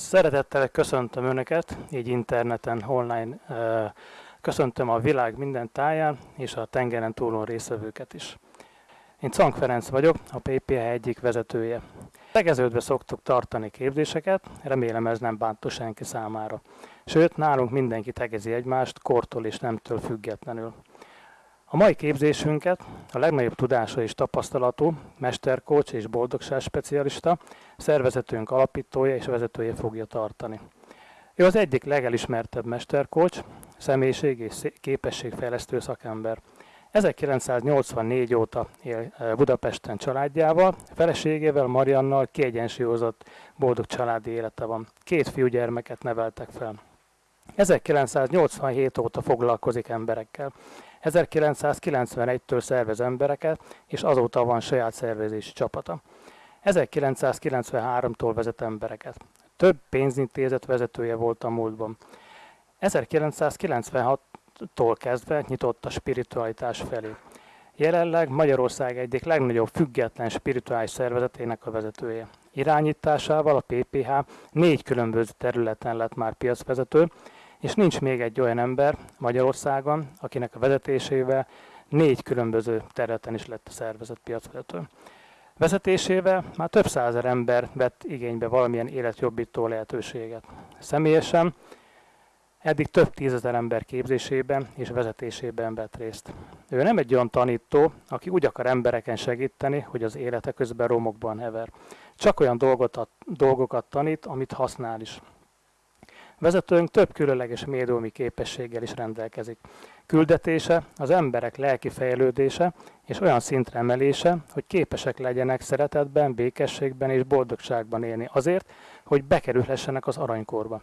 Szeretettel köszöntöm Önöket, így interneten, online köszöntöm a világ minden táján és a tengeren túlon részvevőket is. Én Cank Ferenc vagyok, a PPH egyik vezetője. Tegeződve szoktuk tartani képzéseket, remélem ez nem bántó senki számára. Sőt, nálunk mindenki tegezi egymást, kortól és nemtől függetlenül. A mai képzésünket a legnagyobb tudása és tapasztalatú mesterkócs és boldogság specialista, szervezetünk alapítója és vezetője fogja tartani. Ő az egyik legelismertebb mesterkócs, személyiség és képességfejlesztő szakember. 1984 óta él eh, Budapesten családjával, feleségével, Mariannal kiegyensúlyozott, boldog családi élete van. Két fiúgyermeket neveltek fel. 1987 óta foglalkozik emberekkel. 1991-től szervez embereket, és azóta van saját szervezési csapata. 1993-tól vezet embereket. Több pénzintézet vezetője volt a múltban. 1996-tól kezdve nyitott a spiritualitás felé. Jelenleg Magyarország egyik legnagyobb független spirituális szervezetének a vezetője. Irányításával a PPH négy különböző területen lett már piacvezető, és nincs még egy olyan ember Magyarországon, akinek a vezetésével négy különböző területen is lett a szervezet piacvezető. Vezetésével már több százer ember vett igénybe valamilyen életjobbító lehetőséget. Személyesen eddig több tízezer ember képzésében és vezetésében vett részt. Ő nem egy olyan tanító, aki úgy akar embereken segíteni, hogy az élete közben romokban hever. Csak olyan dolgot, dolgokat tanít, amit használ is. Vezetőnk több különleges médiumi képességgel is rendelkezik. Küldetése az emberek lelki fejlődése és olyan szintre emelése, hogy képesek legyenek szeretetben, békességben és boldogságban élni azért, hogy bekerülhessenek az aranykorba.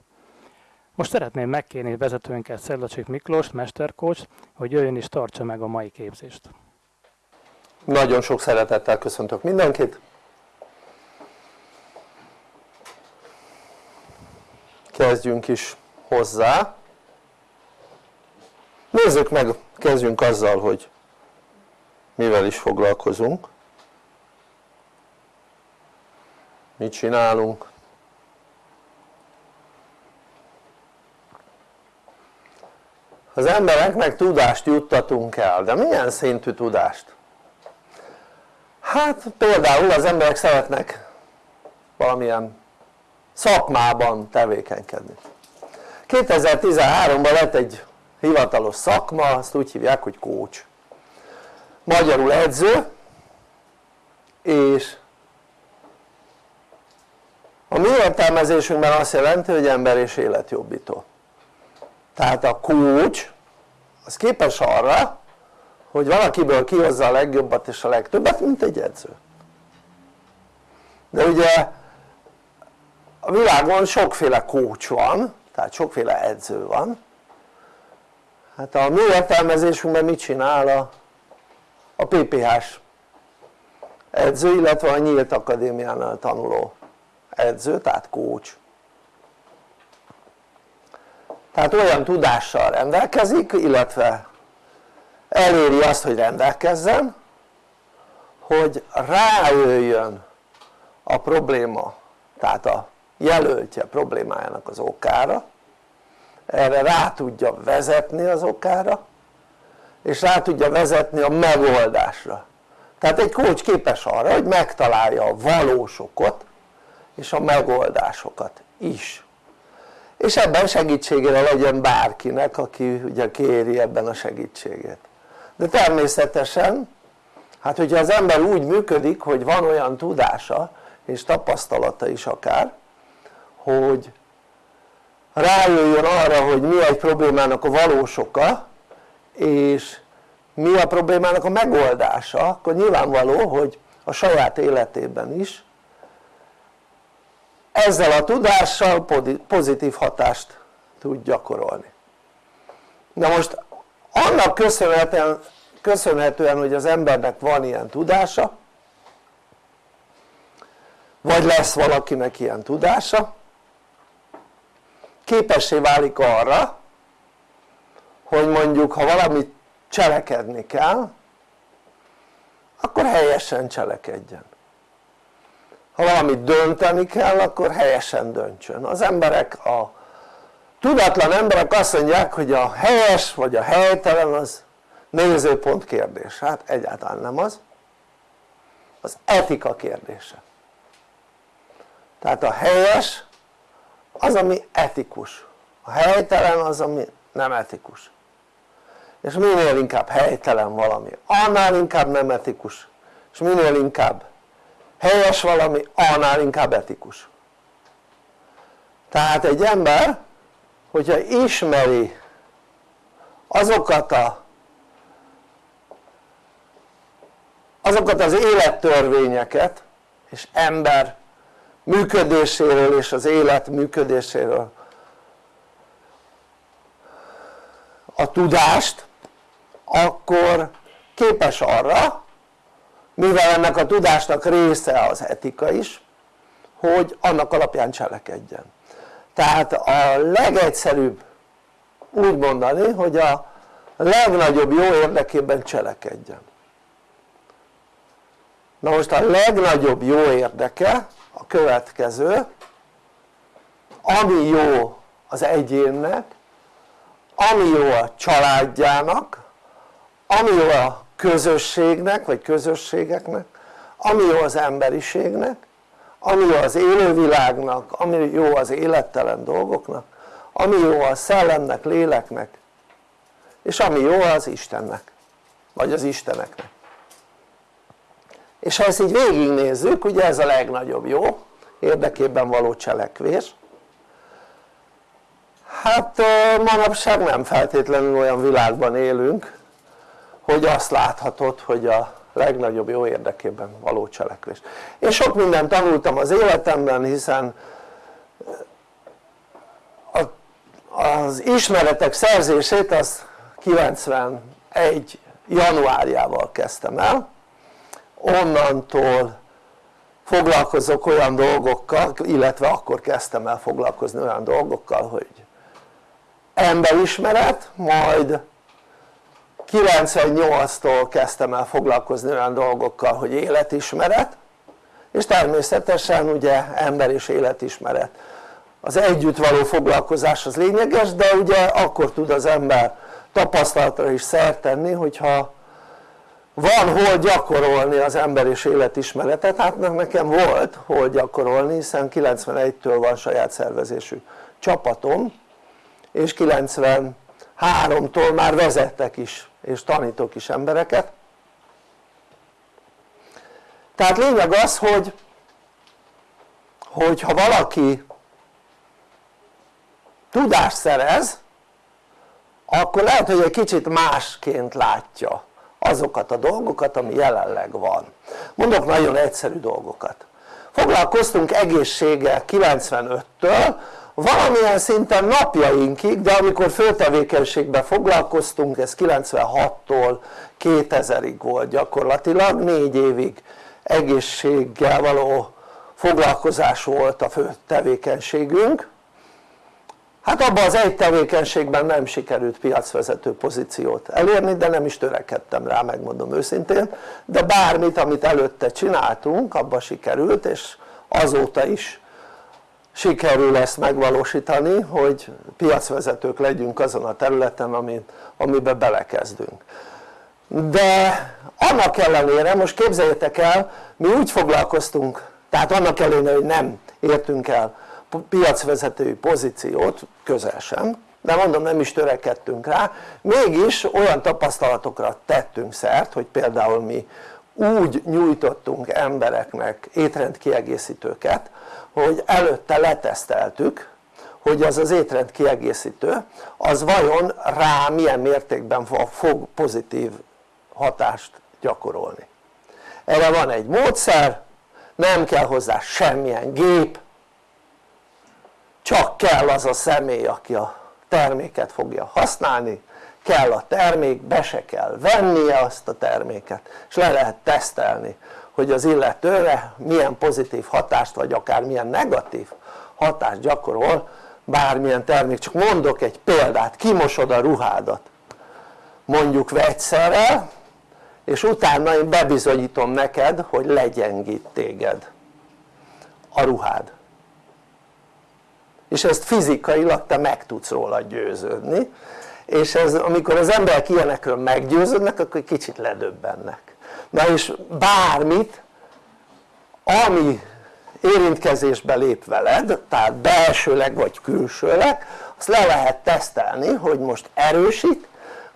Most szeretném megkérni vezetőnket Szedlacsik Miklós, mesterkócs, hogy jöjjön és tartsa meg a mai képzést. Nagyon sok szeretettel köszöntök mindenkit. Kezdjünk is hozzá. Nézzük meg, kezdjünk azzal hogy mivel is foglalkozunk. Mit csinálunk? Az embereknek tudást juttatunk el, de milyen szintű tudást? hát például az emberek szeretnek valamilyen szakmában tevékenykedni. 2013-ban lett egy hivatalos szakma, azt úgy hívják hogy coach. Magyarul edző és a mi értelmezésünkben azt jelenti hogy ember és életjobbító. Tehát a coach az képes arra hogy valakiből kihozza a legjobbat és a legtöbbet mint egy edző. De ugye a világon sokféle coach van tehát sokféle edző van. Hát a mi értelmezésünkben mit csinál a, a PPH-s edző illetve a nyílt akadémiánál tanuló edző tehát coach tehát olyan tudással rendelkezik illetve eléri azt hogy rendelkezzen hogy rájöjjön a probléma tehát a jelöltje problémájának az okára erre rá tudja vezetni az okára és rá tudja vezetni a megoldásra. Tehát egy coach képes arra hogy megtalálja a valós okot és a megoldásokat is. És ebben segítségére legyen bárkinek aki ugye kéri ebben a segítségét. De természetesen hát hogyha az ember úgy működik hogy van olyan tudása és tapasztalata is akár hogy rájöjjön arra hogy mi egy problémának a valós oka és mi a problémának a megoldása akkor nyilvánvaló hogy a saját életében is ezzel a tudással pozitív hatást tud gyakorolni. Na most annak köszönhetően, köszönhetően hogy az embernek van ilyen tudása vagy lesz valakinek ilyen tudása képessé válik arra hogy mondjuk ha valamit cselekedni kell akkor helyesen cselekedjen. Ha valamit dönteni kell akkor helyesen döntsön. Az emberek a tudatlan emberek azt mondják hogy a helyes vagy a helytelen az nézőpont kérdés, hát egyáltalán nem az. Az etika kérdése. Tehát a helyes az ami etikus. A helytelen az ami nem etikus. És minél inkább helytelen valami annál inkább nem etikus. És minél inkább helyes valami annál inkább etikus. Tehát egy ember hogyha ismeri azokat a azokat az élettörvényeket és ember működéséről és az élet működéséről. A tudást akkor képes arra mivel ennek a tudásnak része az etika is hogy annak alapján cselekedjen. Tehát a legegyszerűbb úgy mondani hogy a legnagyobb jó érdekében cselekedjen. Na most a legnagyobb jó érdeke a következő. Ami jó az egyénnek ami jó a családjának ami jó a közösségnek vagy közösségeknek ami jó az emberiségnek ami jó az élővilágnak, ami jó az élettelen dolgoknak ami jó a szellemnek, léleknek és ami jó az Istennek vagy az Isteneknek és ha ezt így végignézzük ugye ez a legnagyobb jó? Érdekében való cselekvés. Hát manapság nem feltétlenül olyan világban élünk hogy azt láthatod hogy a legnagyobb jó érdekében való cselekvés. Én sok mindent tanultam az életemben hiszen az ismeretek szerzését az 91 januárjával kezdtem el onnantól foglalkozok olyan dolgokkal, illetve akkor kezdtem el foglalkozni olyan dolgokkal hogy emberismeret, majd 98-tól kezdtem el foglalkozni olyan dolgokkal hogy életismeret és természetesen ugye ember és életismeret. Az együtt való foglalkozás az lényeges de ugye akkor tud az ember tapasztalatra is szert tenni hogyha van hol gyakorolni az ember és életismeretet, hát nekem volt hol gyakorolni hiszen 91-től van saját szervezésű csapatom és 93-tól már vezettek is és tanítok is embereket. Tehát lényeg az hogy hogy ha valaki tudást szerez akkor lehet hogy egy kicsit másként látja azokat a dolgokat ami jelenleg van. Mondok nagyon egyszerű dolgokat. Foglalkoztunk egészséggel 95-től valamilyen szinten napjainkig de amikor főtevékenységben foglalkoztunk ez 96-tól 2000-ig volt gyakorlatilag négy évig egészséggel való foglalkozás volt a fő tevékenységünk hát abban az egy tevékenységben nem sikerült piacvezető pozíciót elérni de nem is törekedtem rá megmondom őszintén. De bármit amit előtte csináltunk abban sikerült és azóta is sikerül ezt megvalósítani hogy piacvezetők legyünk azon a területen amiben belekezdünk. De annak ellenére most képzeljétek el mi úgy foglalkoztunk tehát annak ellenére hogy nem értünk el piacvezetői pozíciót közel sem. De mondom nem is törekedtünk rá. Mégis olyan tapasztalatokra tettünk szert hogy például mi úgy nyújtottunk embereknek étrendkiegészítőket hogy előtte leteszteltük hogy az az étrend kiegészítő az vajon rá milyen mértékben fog pozitív hatást gyakorolni. Erre van egy módszer nem kell hozzá semmilyen gép csak kell az a személy aki a terméket fogja használni kell a termék, be se kell vennie azt a terméket és le lehet tesztelni hogy az illetőre milyen pozitív hatást vagy akár milyen negatív hatást gyakorol bármilyen termék, csak mondok egy példát, kimosod a ruhádat mondjuk vegyszerrel és utána én bebizonyítom neked hogy legyengít téged a ruhád és ezt fizikailag te meg tudsz róla győződni. És ez, amikor az emberek ilyenekről meggyőződnek akkor kicsit ledöbbennek. Na és bármit ami érintkezésbe lép veled tehát belsőleg vagy külsőleg azt le lehet tesztelni hogy most erősít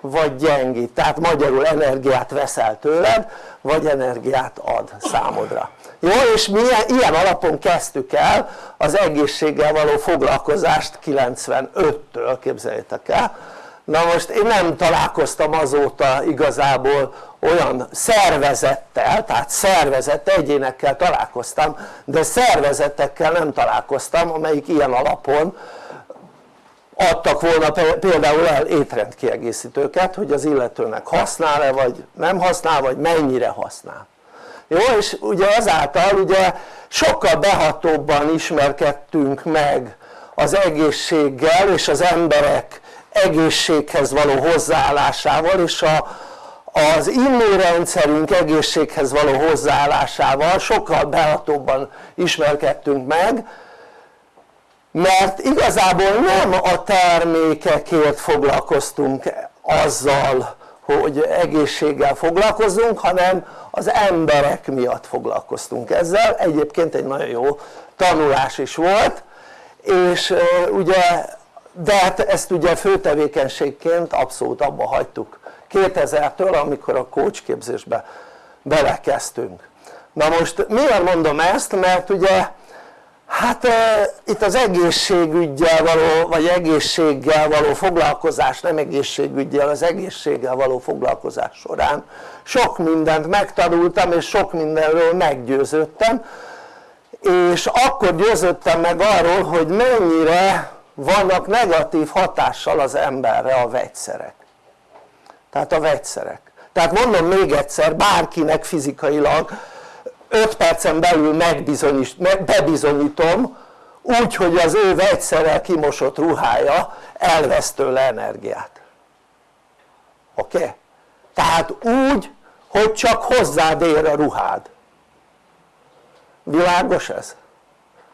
vagy gyengít, tehát magyarul energiát veszel tőled vagy energiát ad számodra jó és mi ilyen alapon kezdtük el az egészséggel való foglalkozást 95-től képzeljétek el. Na most én nem találkoztam azóta igazából olyan szervezettel, tehát szervezett egyénekkel találkoztam de szervezetekkel nem találkoztam amelyik ilyen alapon adtak volna például el étrendkiegészítőket hogy az illetőnek használ-e vagy nem használ vagy mennyire használ jó és ugye ezáltal ugye sokkal behatóbban ismerkedtünk meg az egészséggel és az emberek egészséghez való hozzáállásával és a, az immunrendszerünk egészséghez való hozzáállásával sokkal behatóbban ismerkedtünk meg mert igazából nem a termékekért foglalkoztunk azzal hogy egészséggel foglalkozunk hanem az emberek miatt foglalkoztunk ezzel. Egyébként egy nagyon jó tanulás is volt és ugye de hát ezt ugye főtevékenységként abszolút abba hagytuk 2000-től amikor a coach képzésbe belekezdtünk. Na most miért mondom ezt? Mert ugye hát e, itt az egészségügyel való vagy egészséggel való foglalkozás nem egészségügyel az egészséggel való foglalkozás során sok mindent megtanultam és sok mindenről meggyőződtem. És akkor győződtem meg arról hogy mennyire vannak negatív hatással az emberre a vegyszerek. Tehát a vegyszerek. Tehát mondom még egyszer bárkinek fizikailag 5 percen belül bebizonyítom úgy hogy az ő vegyszerrel kimosott ruhája elvesz tőle energiát oké? Okay? tehát úgy hogy csak hozzád ér a ruhád világos ez?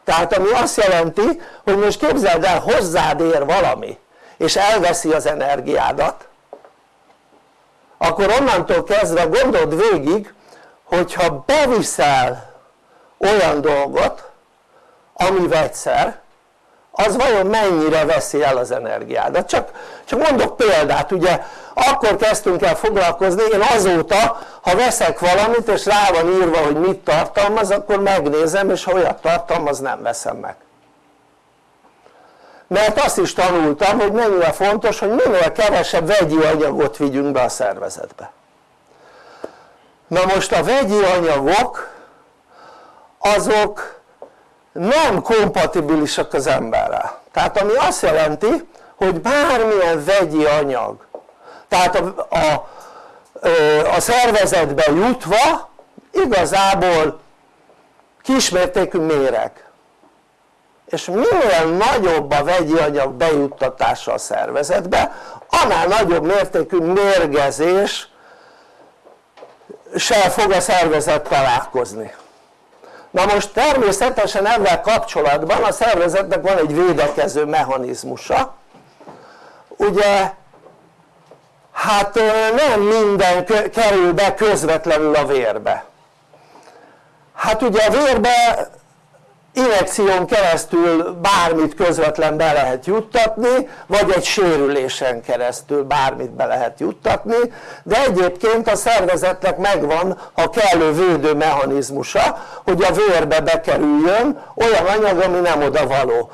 tehát ami azt jelenti hogy most képzeld el hozzád ér valami és elveszi az energiádat akkor onnantól kezdve gondold végig hogyha beviszel olyan dolgot ami vegyszer az vajon mennyire veszi el az energiádat? Csak, csak mondok példát ugye akkor kezdtünk el foglalkozni én azóta ha veszek valamit és rá van írva hogy mit tartalmaz akkor megnézem és ha olyat tartalmaz nem veszem meg. Mert azt is tanultam hogy mennyire fontos hogy minél kevesebb vegyi anyagot vigyünk be a szervezetbe na most a vegyi anyagok azok nem kompatibilisak az emberrel. Tehát ami azt jelenti hogy bármilyen vegyi anyag tehát a, a, a szervezetbe jutva igazából kismértékű méreg. És minél nagyobb a vegyi anyag bejuttatása a szervezetbe annál nagyobb mértékű mérgezés se fog a szervezet találkozni. Na most természetesen ezzel kapcsolatban a szervezetnek van egy védekező mechanizmusa. Ugye hát nem minden kerül be közvetlenül a vérbe. Hát ugye a vérbe injekción keresztül bármit közvetlen be lehet juttatni vagy egy sérülésen keresztül bármit be lehet juttatni de egyébként a szervezetnek megvan a kellő védő mechanizmusa hogy a vérbe bekerüljön olyan anyag ami nem oda való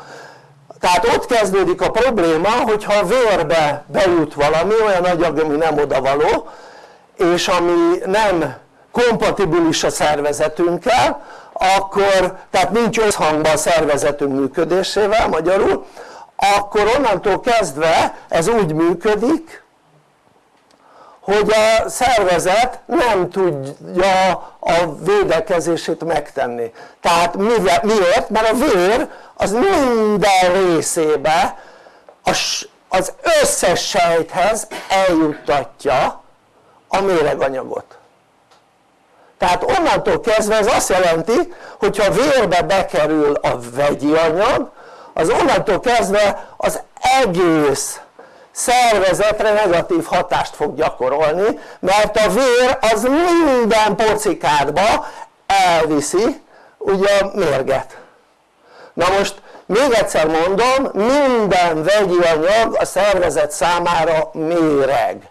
tehát ott kezdődik a probléma hogyha a vérbe bejut valami olyan anyag ami nem oda való és ami nem kompatibilis a szervezetünkkel akkor tehát nincs összhangban a szervezetünk működésével magyarul akkor onnantól kezdve ez úgy működik hogy a szervezet nem tudja a védekezését megtenni tehát miért? mert a vér az minden részébe az összes sejthez eljuttatja a méreganyagot tehát onnantól kezdve ez azt jelenti hogyha vérbe bekerül a vegyi anyag az onnantól kezdve az egész szervezetre negatív hatást fog gyakorolni mert a vér az minden pocikádba elviszi ugye a mérget na most még egyszer mondom minden vegyi anyag a szervezet számára méreg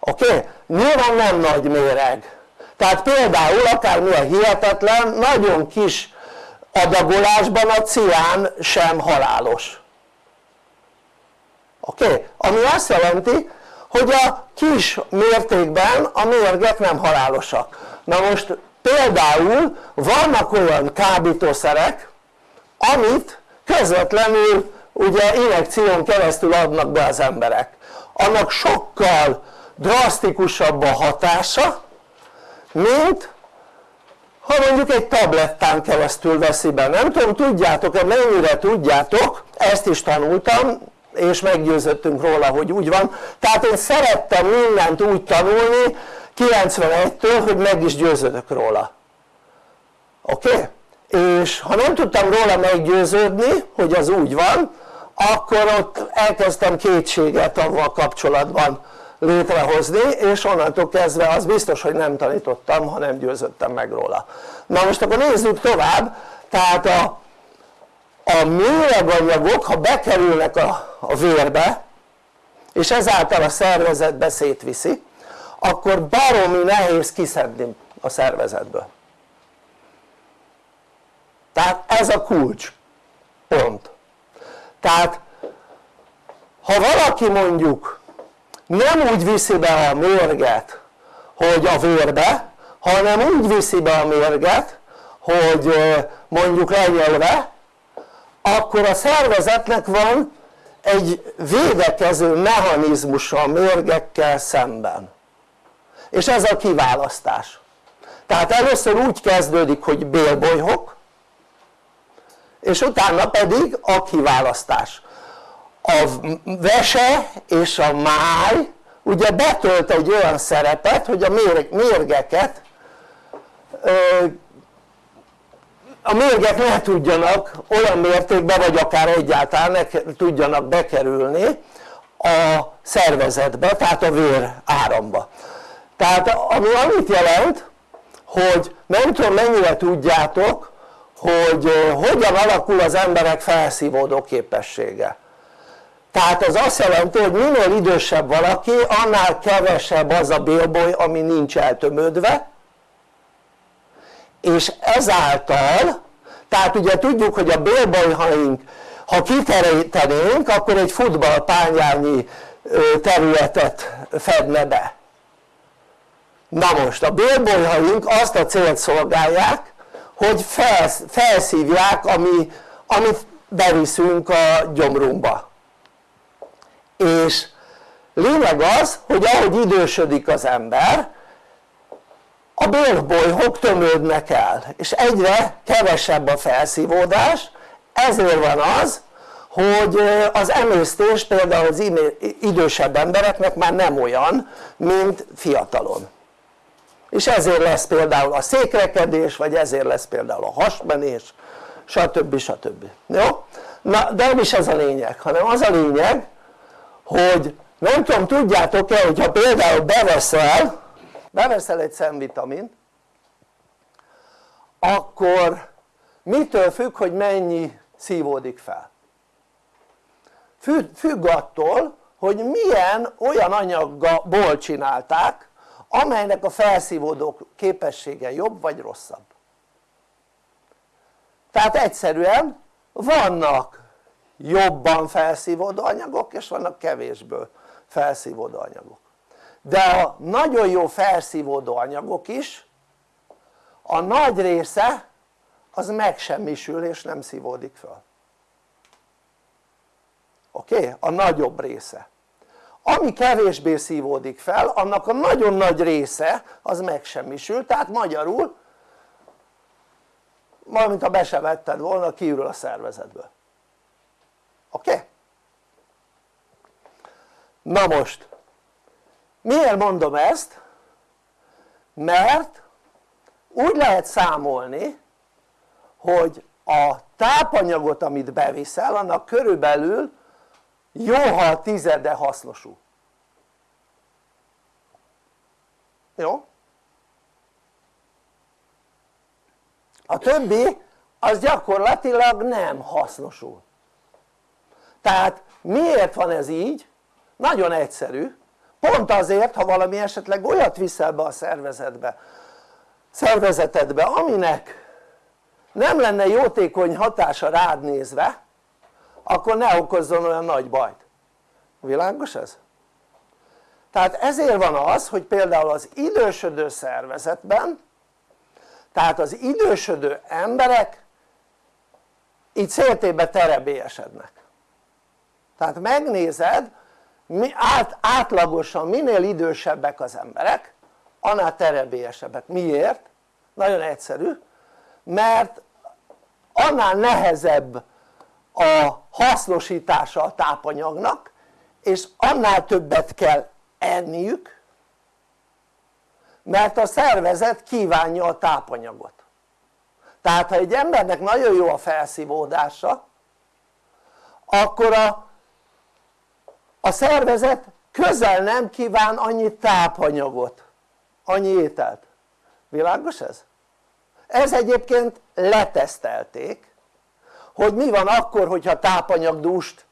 oké? Okay? nyilván nem nagy méreg tehát például akármilyen hihetetlen nagyon kis adagolásban a cián sem halálos. Oké? Ami azt jelenti hogy a kis mértékben a mérgek nem halálosak. Na most például vannak olyan kábítószerek amit közvetlenül ugye injekción keresztül adnak be az emberek. Annak sokkal drasztikusabb a hatása mint ha mondjuk egy tablettán keresztül veszi be, nem tudom tudjátok-e mennyire tudjátok, ezt is tanultam és meggyőzöttünk róla hogy úgy van tehát én szerettem mindent úgy tanulni 91-től hogy meg is győződök róla oké? Okay? és ha nem tudtam róla meggyőződni hogy az úgy van akkor ott elkezdtem kétséget avval kapcsolatban létrehozni és onnantól kezdve az biztos hogy nem tanítottam ha nem győződtem meg róla. Na most akkor nézzük tovább. Tehát a, a méreganyagok ha bekerülnek a, a vérbe és ezáltal a szervezetbe szétviszi akkor baromi nehéz kiszedni a szervezetből. Tehát ez a kulcs. Pont. Tehát ha valaki mondjuk nem úgy viszi be a mérget hogy a vérbe hanem úgy viszi be a mérget hogy mondjuk lenyelve akkor a szervezetnek van egy védekező mechanizmusa a mérgekkel szemben. És ez a kiválasztás. Tehát először úgy kezdődik hogy bélbolyhok és utána pedig a kiválasztás a vese és a máj ugye betölt egy olyan szerepet hogy a mérgeket a mérgek ne tudjanak olyan mértékben vagy akár egyáltalán ne tudjanak bekerülni a szervezetbe tehát a vér áramba. Tehát ami annyit jelent hogy nem tudom mennyire tudjátok hogy hogyan alakul az emberek felszívódó képessége tehát az azt jelenti hogy minél idősebb valaki annál kevesebb az a bélboly ami nincs eltömödve és ezáltal tehát ugye tudjuk hogy a bélbolyhaink ha kiterítenénk akkor egy futballpányányi területet fedne be. Na most a bélbolyhaink azt a célt szolgálják hogy felsz, felszívják ami, amit beviszünk a gyomrunkba és lényeg az hogy ahogy idősödik az ember a bélbolyhok tömődnek el és egyre kevesebb a felszívódás ezért van az hogy az emésztés például az idősebb embereknek már nem olyan mint fiatalon és ezért lesz például a székrekedés vagy ezért lesz például a hasmenés stb. stb. jó? na de nem is ez a lényeg hanem az a lényeg hogy nem tudom tudjátok-e hogyha például beveszel beveszel egy szemvitamint akkor mitől függ hogy mennyi szívódik fel? Függ attól hogy milyen olyan anyagból csinálták amelynek a felszívódó képessége jobb vagy rosszabb. Tehát egyszerűen vannak jobban felszívódó anyagok és vannak kevésből felszívódó anyagok de a nagyon jó felszívódó anyagok is a nagy része az megsemmisül és nem szívódik föl oké? Okay? a nagyobb része ami kevésbé szívódik fel annak a nagyon nagy része az megsemmisül tehát magyarul valamint ha be se vetted volna kiürül a szervezetből oké? Okay? na most miért mondom ezt? mert úgy lehet számolni hogy a tápanyagot amit beviszel annak körülbelül jó ha a tizede hasznosul jó? a többi az gyakorlatilag nem hasznosul tehát miért van ez így? nagyon egyszerű pont azért ha valami esetleg olyat viszel be a szervezetbe szervezetedbe aminek nem lenne jótékony hatása rád nézve akkor ne okozzon olyan nagy bajt világos ez? tehát ezért van az hogy például az idősödő szervezetben tehát az idősödő emberek így széltébe terebélyesednek tehát megnézed mi át, átlagosan minél idősebbek az emberek annál terebélyesebbek, miért? nagyon egyszerű. Mert annál nehezebb a hasznosítása a tápanyagnak és annál többet kell enniük mert a szervezet kívánja a tápanyagot. Tehát ha egy embernek nagyon jó a felszívódása akkor a, a szervezet közel nem kíván annyi tápanyagot annyi ételt világos ez? ez egyébként letesztelték hogy mi van akkor hogyha tápanyagdúst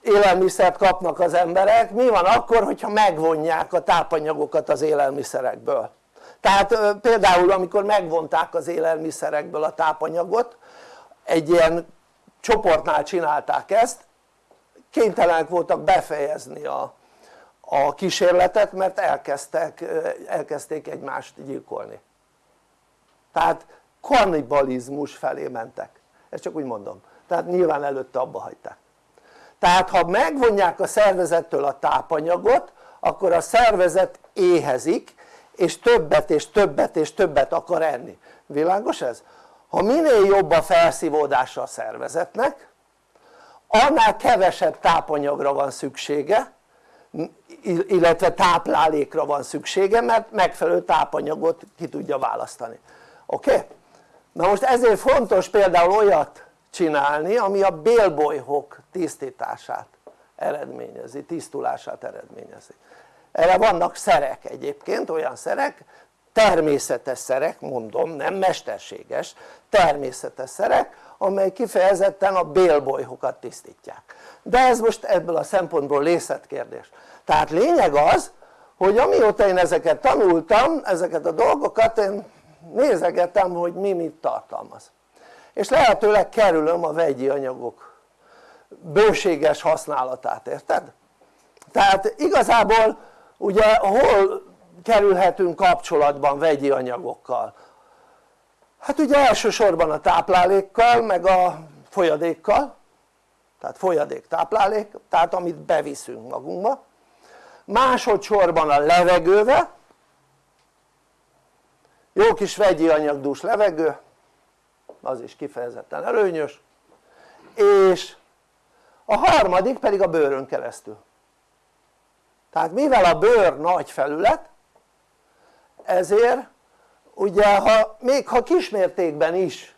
élelmiszert kapnak az emberek, mi van akkor hogyha megvonják a tápanyagokat az élelmiszerekből tehát például amikor megvonták az élelmiszerekből a tápanyagot egy ilyen csoportnál csinálták ezt kénytelenek voltak befejezni a, a kísérletet mert elkezdtek, elkezdték egymást gyilkolni. Tehát kannibalizmus felé mentek. Ezt csak úgy mondom. Tehát nyilván előtte abba hagyták. Tehát ha megvonják a szervezettől a tápanyagot akkor a szervezet éhezik és többet és többet és többet akar enni, világos ez? ha minél jobb a felszívódása a szervezetnek annál kevesebb tápanyagra van szüksége illetve táplálékra van szüksége mert megfelelő tápanyagot ki tudja választani oké? Okay? na most ezért fontos például olyat csinálni ami a bélbolyhok tisztítását eredményezi, tisztulását eredményezi erre vannak szerek egyébként, olyan szerek természetes szerek mondom, nem mesterséges, természetes szerek amely kifejezetten a bélbolyhokat tisztítják de ez most ebből a szempontból részletkérdés tehát lényeg az hogy amióta én ezeket tanultam, ezeket a dolgokat én nézegetem hogy mi mit tartalmaz és lehetőleg kerülöm a vegyi anyagok bőséges használatát, érted? tehát igazából ugye hol kerülhetünk kapcsolatban vegyi anyagokkal? Hát ugye elsősorban a táplálékkal meg a folyadékkal. Tehát folyadék táplálék, tehát amit beviszünk magunkba. Másodszorban a levegővel. Jó kis vegyi anyagdús levegő az is kifejezetten előnyös. És a harmadik pedig a bőrön keresztül. Tehát mivel a bőr nagy felület ezért ugye ha, még ha kismértékben is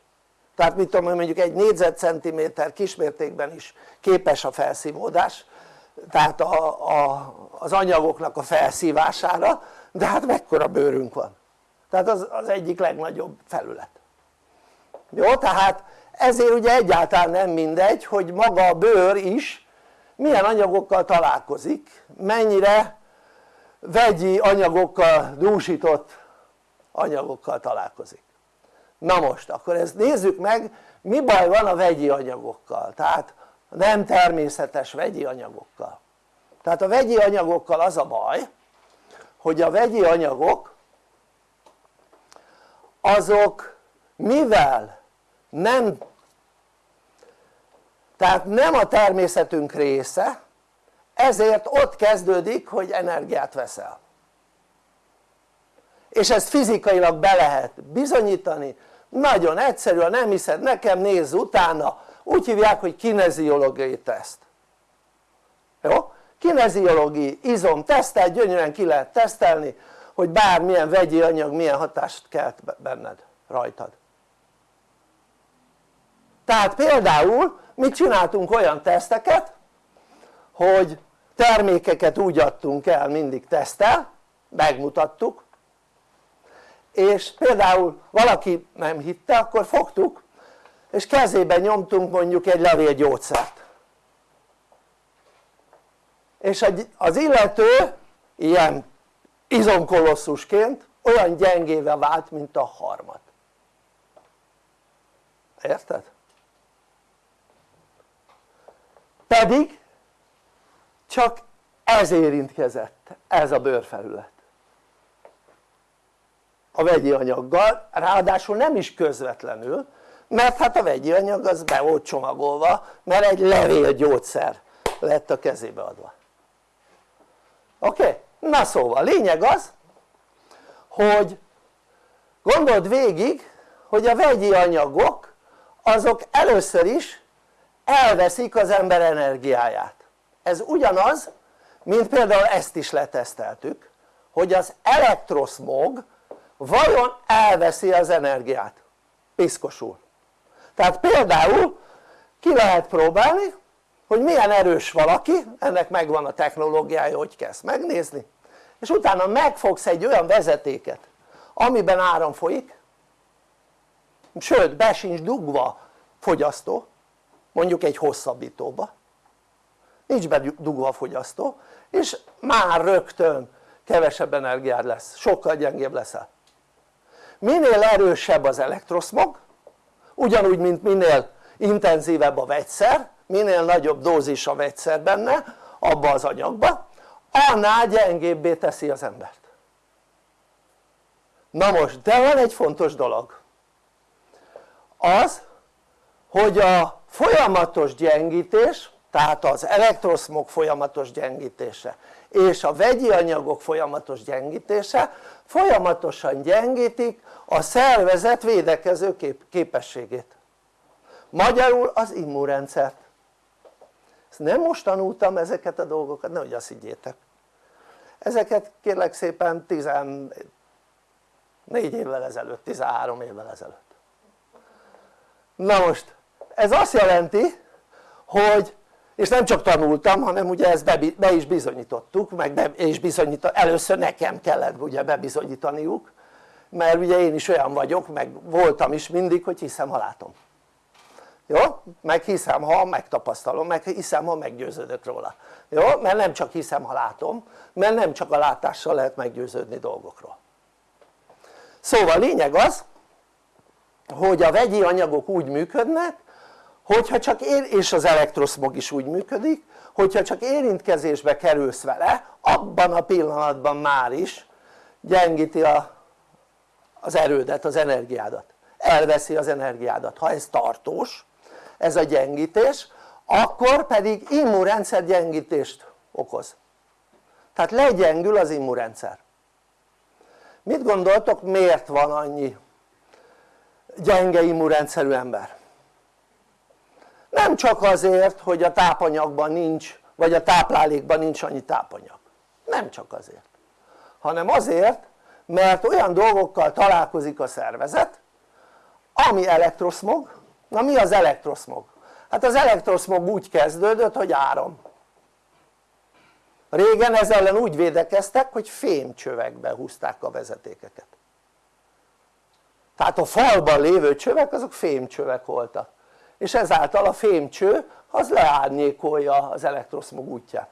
tehát mit tudom mondjuk egy négyzetcentiméter kismértékben is képes a felszívódás tehát a, a, az anyagoknak a felszívására de hát mekkora bőrünk van tehát az, az egyik legnagyobb felület jó? tehát ezért ugye egyáltalán nem mindegy hogy maga a bőr is milyen anyagokkal találkozik mennyire vegyi anyagokkal dúsított anyagokkal találkozik. Na most akkor ezt nézzük meg mi baj van a vegyi anyagokkal? Tehát nem természetes vegyi anyagokkal. Tehát a vegyi anyagokkal az a baj hogy a vegyi anyagok azok mivel nem tehát nem a természetünk része ezért ott kezdődik hogy energiát veszel és ezt fizikailag be lehet bizonyítani. Nagyon egyszerű, ha nem hiszed nekem nézz utána. Úgy hívják hogy kineziológiai teszt. Jó? kineziológiai izom tesztel, gyönyörűen ki lehet tesztelni hogy bármilyen vegyi anyag milyen hatást kelt benned, rajtad. Tehát például mi csináltunk olyan teszteket hogy termékeket úgy adtunk el mindig tesztel megmutattuk és például valaki nem hitte akkor fogtuk és kezében nyomtunk mondjuk egy levél gyógyszert. És az illető ilyen izomkolosszusként olyan gyengével vált mint a harmat érted? pedig csak ez érintkezett, ez a bőrfelület a vegyi anyaggal, ráadásul nem is közvetlenül mert hát a vegyi anyag az be volt csomagolva mert egy levélgyógyszer lett a kezébe adva oké? Na szóval lényeg az hogy gondold végig hogy a vegyi anyagok azok először is elveszik az ember energiáját ez ugyanaz mint például ezt is leteszteltük hogy az elektroszmog vajon elveszi az energiát? Piszkosul tehát például ki lehet próbálni hogy milyen erős valaki, ennek megvan a technológiája hogy kezd megnézni és utána megfogsz egy olyan vezetéket amiben áram folyik sőt be sincs dugva fogyasztó mondjuk egy hosszabbítóba nincs bedugva a fogyasztó és már rögtön kevesebb energiád lesz, sokkal gyengébb leszel minél erősebb az elektroszmog ugyanúgy mint minél intenzívebb a vegyszer minél nagyobb dózis a vegyszer benne abba az anyagba annál gyengébbé teszi az embert. Na most de van egy fontos dolog. Az hogy a folyamatos gyengítés tehát az elektroszmog folyamatos gyengítése és a vegyi anyagok folyamatos gyengítése folyamatosan gyengítik a szervezet védekező kép képességét. Magyarul az immunrendszert. Ezt nem most tanultam ezeket a dolgokat, nehogy azt higgyétek. Ezeket kérlek szépen 14 évvel ezelőtt, 13 évvel ezelőtt. Na most ez azt jelenti hogy és nem csak tanultam hanem ugye ezt be, be is bizonyítottuk meg be is bizonyított, először nekem kellett ugye bebizonyítaniuk mert ugye én is olyan vagyok meg voltam is mindig hogy hiszem ha látom jó? meg hiszem ha megtapasztalom, meg hiszem ha meggyőződök róla jó? mert nem csak hiszem ha látom mert nem csak a látással lehet meggyőződni dolgokról szóval lényeg az hogy a vegyi anyagok úgy működnek hogyha csak ér, és az elektroszmog is úgy működik hogyha csak érintkezésbe kerülsz vele abban a pillanatban már is gyengíti a, az erődet, az energiádat. Elveszi az energiádat, ha ez tartós ez a gyengítés akkor pedig immunrendszer gyengítést okoz. Tehát legyengül az immunrendszer. Mit gondoltok miért van annyi gyenge immunrendszerű ember? nem csak azért hogy a tápanyagban nincs vagy a táplálékban nincs annyi tápanyag. Nem csak azért. Hanem azért mert olyan dolgokkal találkozik a szervezet ami elektroszmog. Na mi az elektroszmog? hát az elektroszmog úgy kezdődött hogy áram. Régen ez ellen úgy védekeztek hogy fémcsövekbe húzták a vezetékeket. Tehát a falban lévő csövek azok fémcsövek voltak. És ezáltal a fémcső az leárnyékolja az elektroszmog útját.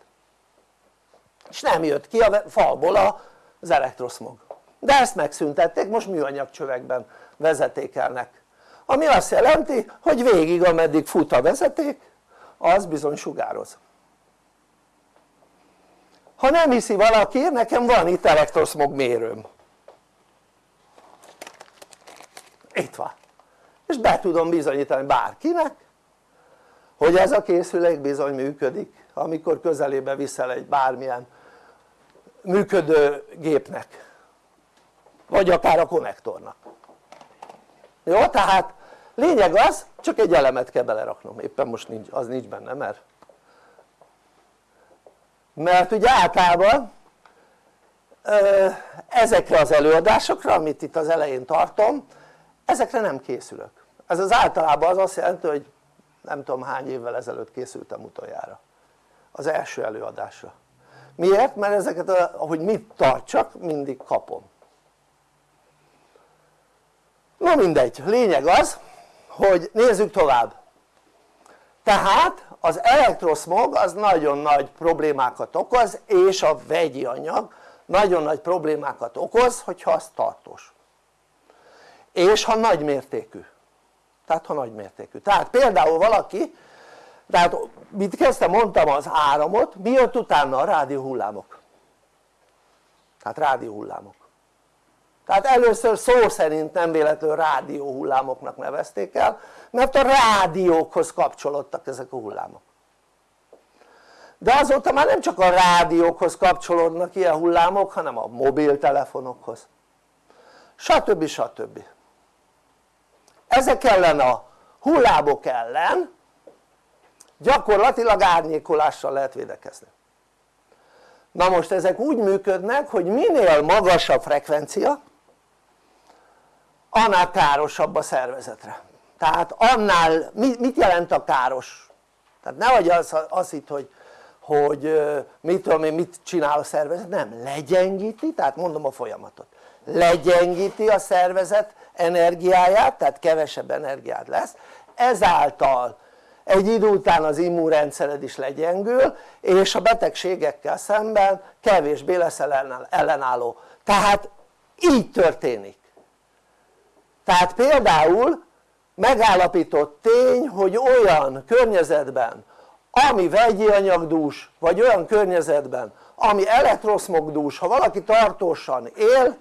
És nem jött ki a falból az elektroszmog de ezt megszüntették, most műanyag csövekben vezetékelnek. Ami azt jelenti hogy végig ameddig fut a vezeték az bizony sugároz. Ha nem hiszi valaki nekem van itt elektroszmog mérőm. Itt van. És be tudom bizonyítani bárkinek hogy ez a készülék bizony működik amikor közelébe viszel egy bármilyen működő gépnek vagy akár a konnektornak. Jó? tehát lényeg az csak egy elemet kell beleraknom. Éppen most nincs, az nincs benne mert mert ugye általában ezekre az előadásokra amit itt az elején tartom ezekre nem készülök. Ez az általában az azt jelenti hogy nem tudom hány évvel ezelőtt készültem utoljára. Az első előadásra. Miért? mert ezeket ahogy mit tartsak mindig kapom na mindegy, lényeg az hogy nézzük tovább. Tehát az elektroszmog az nagyon nagy problémákat okoz és a vegyi anyag nagyon nagy problémákat okoz hogyha az tartós. És ha nagy mértékű tehát ha nagy mértékű, tehát például valaki tehát mit kezdtem mondtam az áramot, mi jött utána a rádióhullámok. Tehát rádióhullámok tehát először szó szerint nem véletlenül rádióhullámoknak nevezték el mert a rádiókhoz kapcsolódtak ezek a hullámok de azóta már nem csak a rádiókhoz kapcsolódnak ilyen hullámok hanem a mobiltelefonokhoz stb. stb. ezek ellen a hullámok ellen gyakorlatilag árnyékolással lehet védekezni na most ezek úgy működnek hogy minél magasabb frekvencia annál károsabb a szervezetre. Tehát annál, mit jelent a káros? tehát nehogy az, az itt hogy, hogy mit tudom én mit csinál a szervezet, nem, legyengíti, tehát mondom a folyamatot. Legyengíti a szervezet energiáját, tehát kevesebb energiát lesz. Ezáltal egy idő után az immunrendszered is legyengül és a betegségekkel szemben kevésbé lesz ellenálló. Tehát így történik tehát például megállapított tény hogy olyan környezetben ami vegyi anyagdús vagy olyan környezetben ami elektroszmogdús ha valaki tartósan él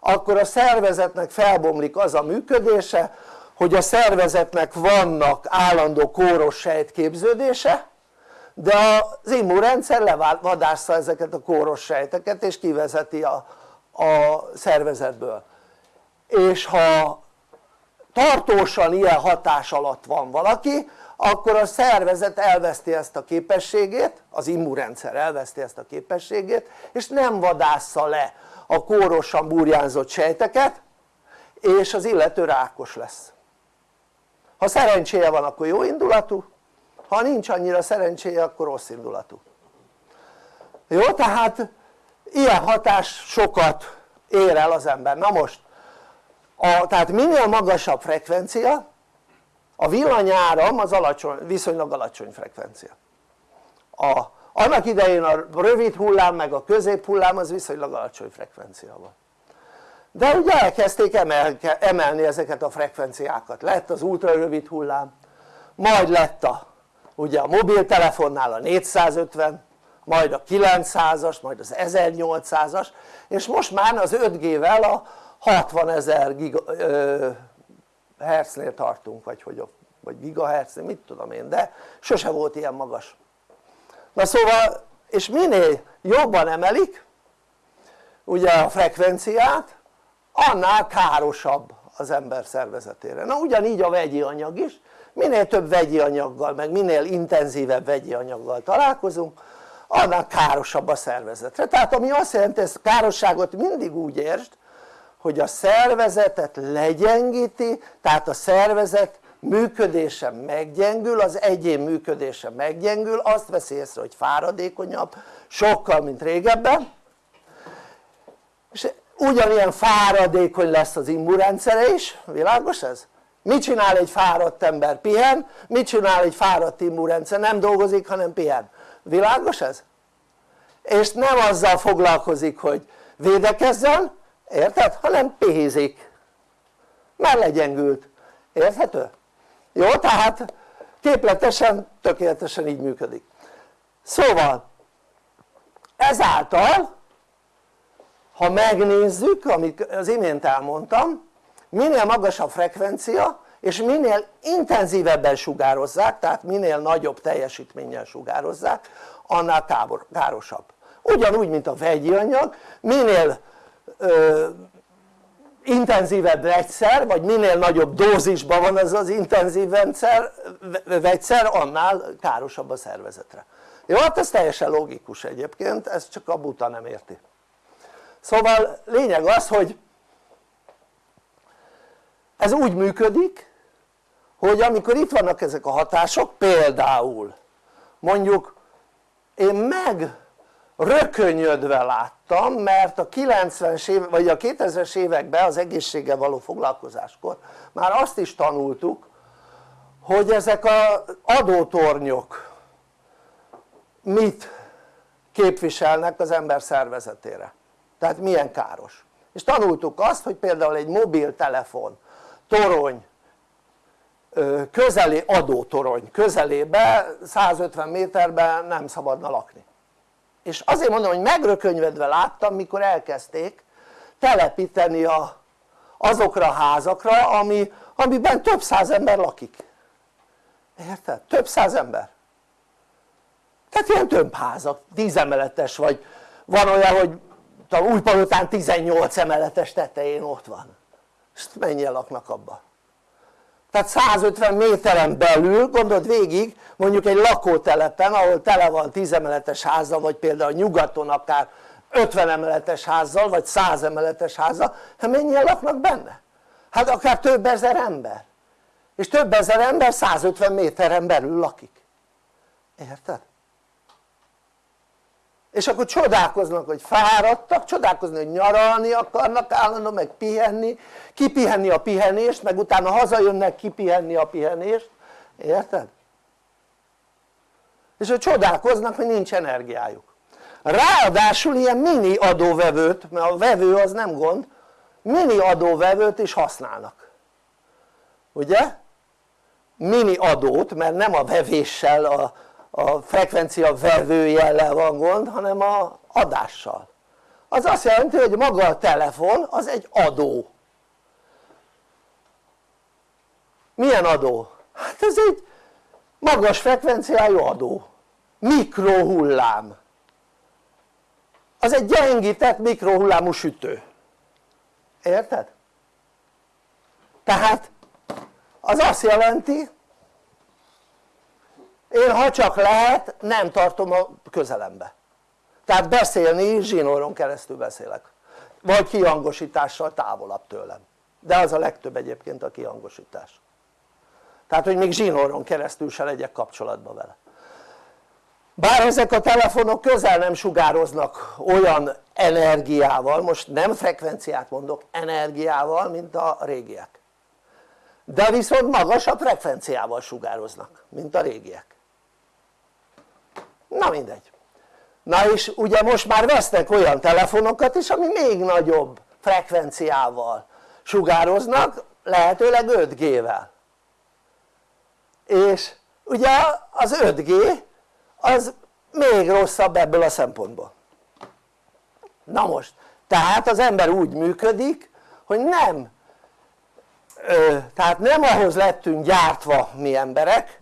akkor a szervezetnek felbomlik az a működése hogy a szervezetnek vannak állandó kóros sejtképződése de az immunrendszer levadásza ezeket a kóros sejteket és kivezeti a, a szervezetből és ha tartósan ilyen hatás alatt van valaki akkor a szervezet elveszti ezt a képességét, az immunrendszer elveszti ezt a képességét és nem vadásza le a kórosan burjánzott sejteket és az illető rákos lesz. Ha szerencséje van akkor jó indulatú ha nincs annyira szerencséje akkor rossz indulatú. Jó tehát ilyen hatás sokat ér el az ember. Na most a, tehát minél magasabb frekvencia a villanyáram az alacsony, viszonylag alacsony frekvencia. A, annak idején a rövid hullám meg a közép hullám az viszonylag alacsony frekvencia van de ugye elkezdték emelke, emelni ezeket a frekvenciákat, lett az ultra rövid hullám majd lett a ugye a mobiltelefonnál a 450 majd a 900-as, majd az 1800-as és most már az 5G-vel a 60 ezer hertznél tartunk vagy, hogy, vagy gigahertznél, mit tudom én, de sose volt ilyen magas. Na szóval és minél jobban emelik ugye a frekvenciát annál károsabb az ember szervezetére. Na ugyanígy a vegyi anyag is. Minél több vegyi anyaggal meg minél intenzívebb vegyi anyaggal találkozunk annál károsabb a szervezetre. Tehát ami azt jelenti ezt károsságot mindig úgy értsd hogy a szervezetet legyengíti tehát a szervezet működése meggyengül, az egyén működése meggyengül, azt veszi észre hogy fáradékonyabb sokkal mint régebben és ugyanilyen fáradékony lesz az immunrendszere is, világos ez? mit csinál egy fáradt ember? pihen, mit csinál egy fáradt immunrendszer? nem dolgozik hanem pihen, világos ez? és nem azzal foglalkozik hogy védekezzen, érted? hanem pihizik mert legyengült, érthető? jó? tehát képletesen tökéletesen így működik szóval ezáltal ha megnézzük amit az imént elmondtam minél magasabb frekvencia és minél intenzívebben sugározzák tehát minél nagyobb teljesítménnyel sugározzák annál károsabb ugyanúgy mint a vegyi anyag minél ö, intenzívebb vegyszer vagy minél nagyobb dózisban van ez az intenzív vegyszer, vegyszer annál károsabb a szervezetre. Jó hát ez teljesen logikus egyébként ezt csak a buta nem érti. Szóval lényeg az hogy ez úgy működik hogy amikor itt vannak ezek a hatások például mondjuk én meg rökönyödve láttam mert a 90-es év, vagy a 2000-es években az egészséggel való foglalkozáskor már azt is tanultuk hogy ezek az adótornyok mit képviselnek az ember szervezetére. Tehát milyen káros. És tanultuk azt hogy például egy mobiltelefon torony közeli adótorony közelébe 150 méterben nem szabadna lakni és azért mondom hogy megrökönyvedve láttam mikor elkezdték telepíteni a, azokra a házakra ami, amiben több száz ember lakik. Érted? több száz ember. Tehát ilyen tömbházak, 10 emeletes vagy. Van olyan hogy Újpalotán 18 emeletes tetején ott van. És mennyien laknak abba tehát 150 méteren belül gondold végig mondjuk egy lakótelepen ahol tele van 10 emeletes házzal vagy például nyugaton akár 50 emeletes házzal vagy 100 emeletes házzal hát mennyien laknak benne? hát akár több ezer ember és több ezer ember 150 méteren belül lakik érted? És akkor csodálkoznak hogy fáradtak, csodálkozni hogy nyaralni akarnak állandóan meg pihenni, kipihenni a pihenést meg utána hazajönnek kipihenni a pihenést, érted? és hogy csodálkoznak hogy nincs energiájuk ráadásul ilyen mini adóvevőt, mert a vevő az nem gond, mini adóvevőt is használnak ugye? mini adót mert nem a vevéssel a a frekvencia vevőjellel van gond hanem a adással. Az azt jelenti hogy maga a telefon az egy adó. Milyen adó? hát ez egy magas frekvenciájú adó. Mikrohullám. Az egy gyengített mikrohullámú sütő. Érted? tehát az azt jelenti én ha csak lehet nem tartom a közelembe. Tehát beszélni zsinóron keresztül beszélek. Vagy kihangosítással távolabb tőlem. De az a legtöbb egyébként a kihangosítás tehát hogy még zsinóron keresztül se legyek kapcsolatban vele. Bár ezek a telefonok közel nem sugároznak olyan energiával, most nem frekvenciát mondok, energiával mint a régiek. De viszont magasabb frekvenciával sugároznak mint a régiek na mindegy. Na és ugye most már vesznek olyan telefonokat is ami még nagyobb frekvenciával sugároznak lehetőleg 5G-vel és ugye az 5G az még rosszabb ebből a szempontból. Na most tehát az ember úgy működik hogy nem ö, tehát nem ahhoz lettünk gyártva mi emberek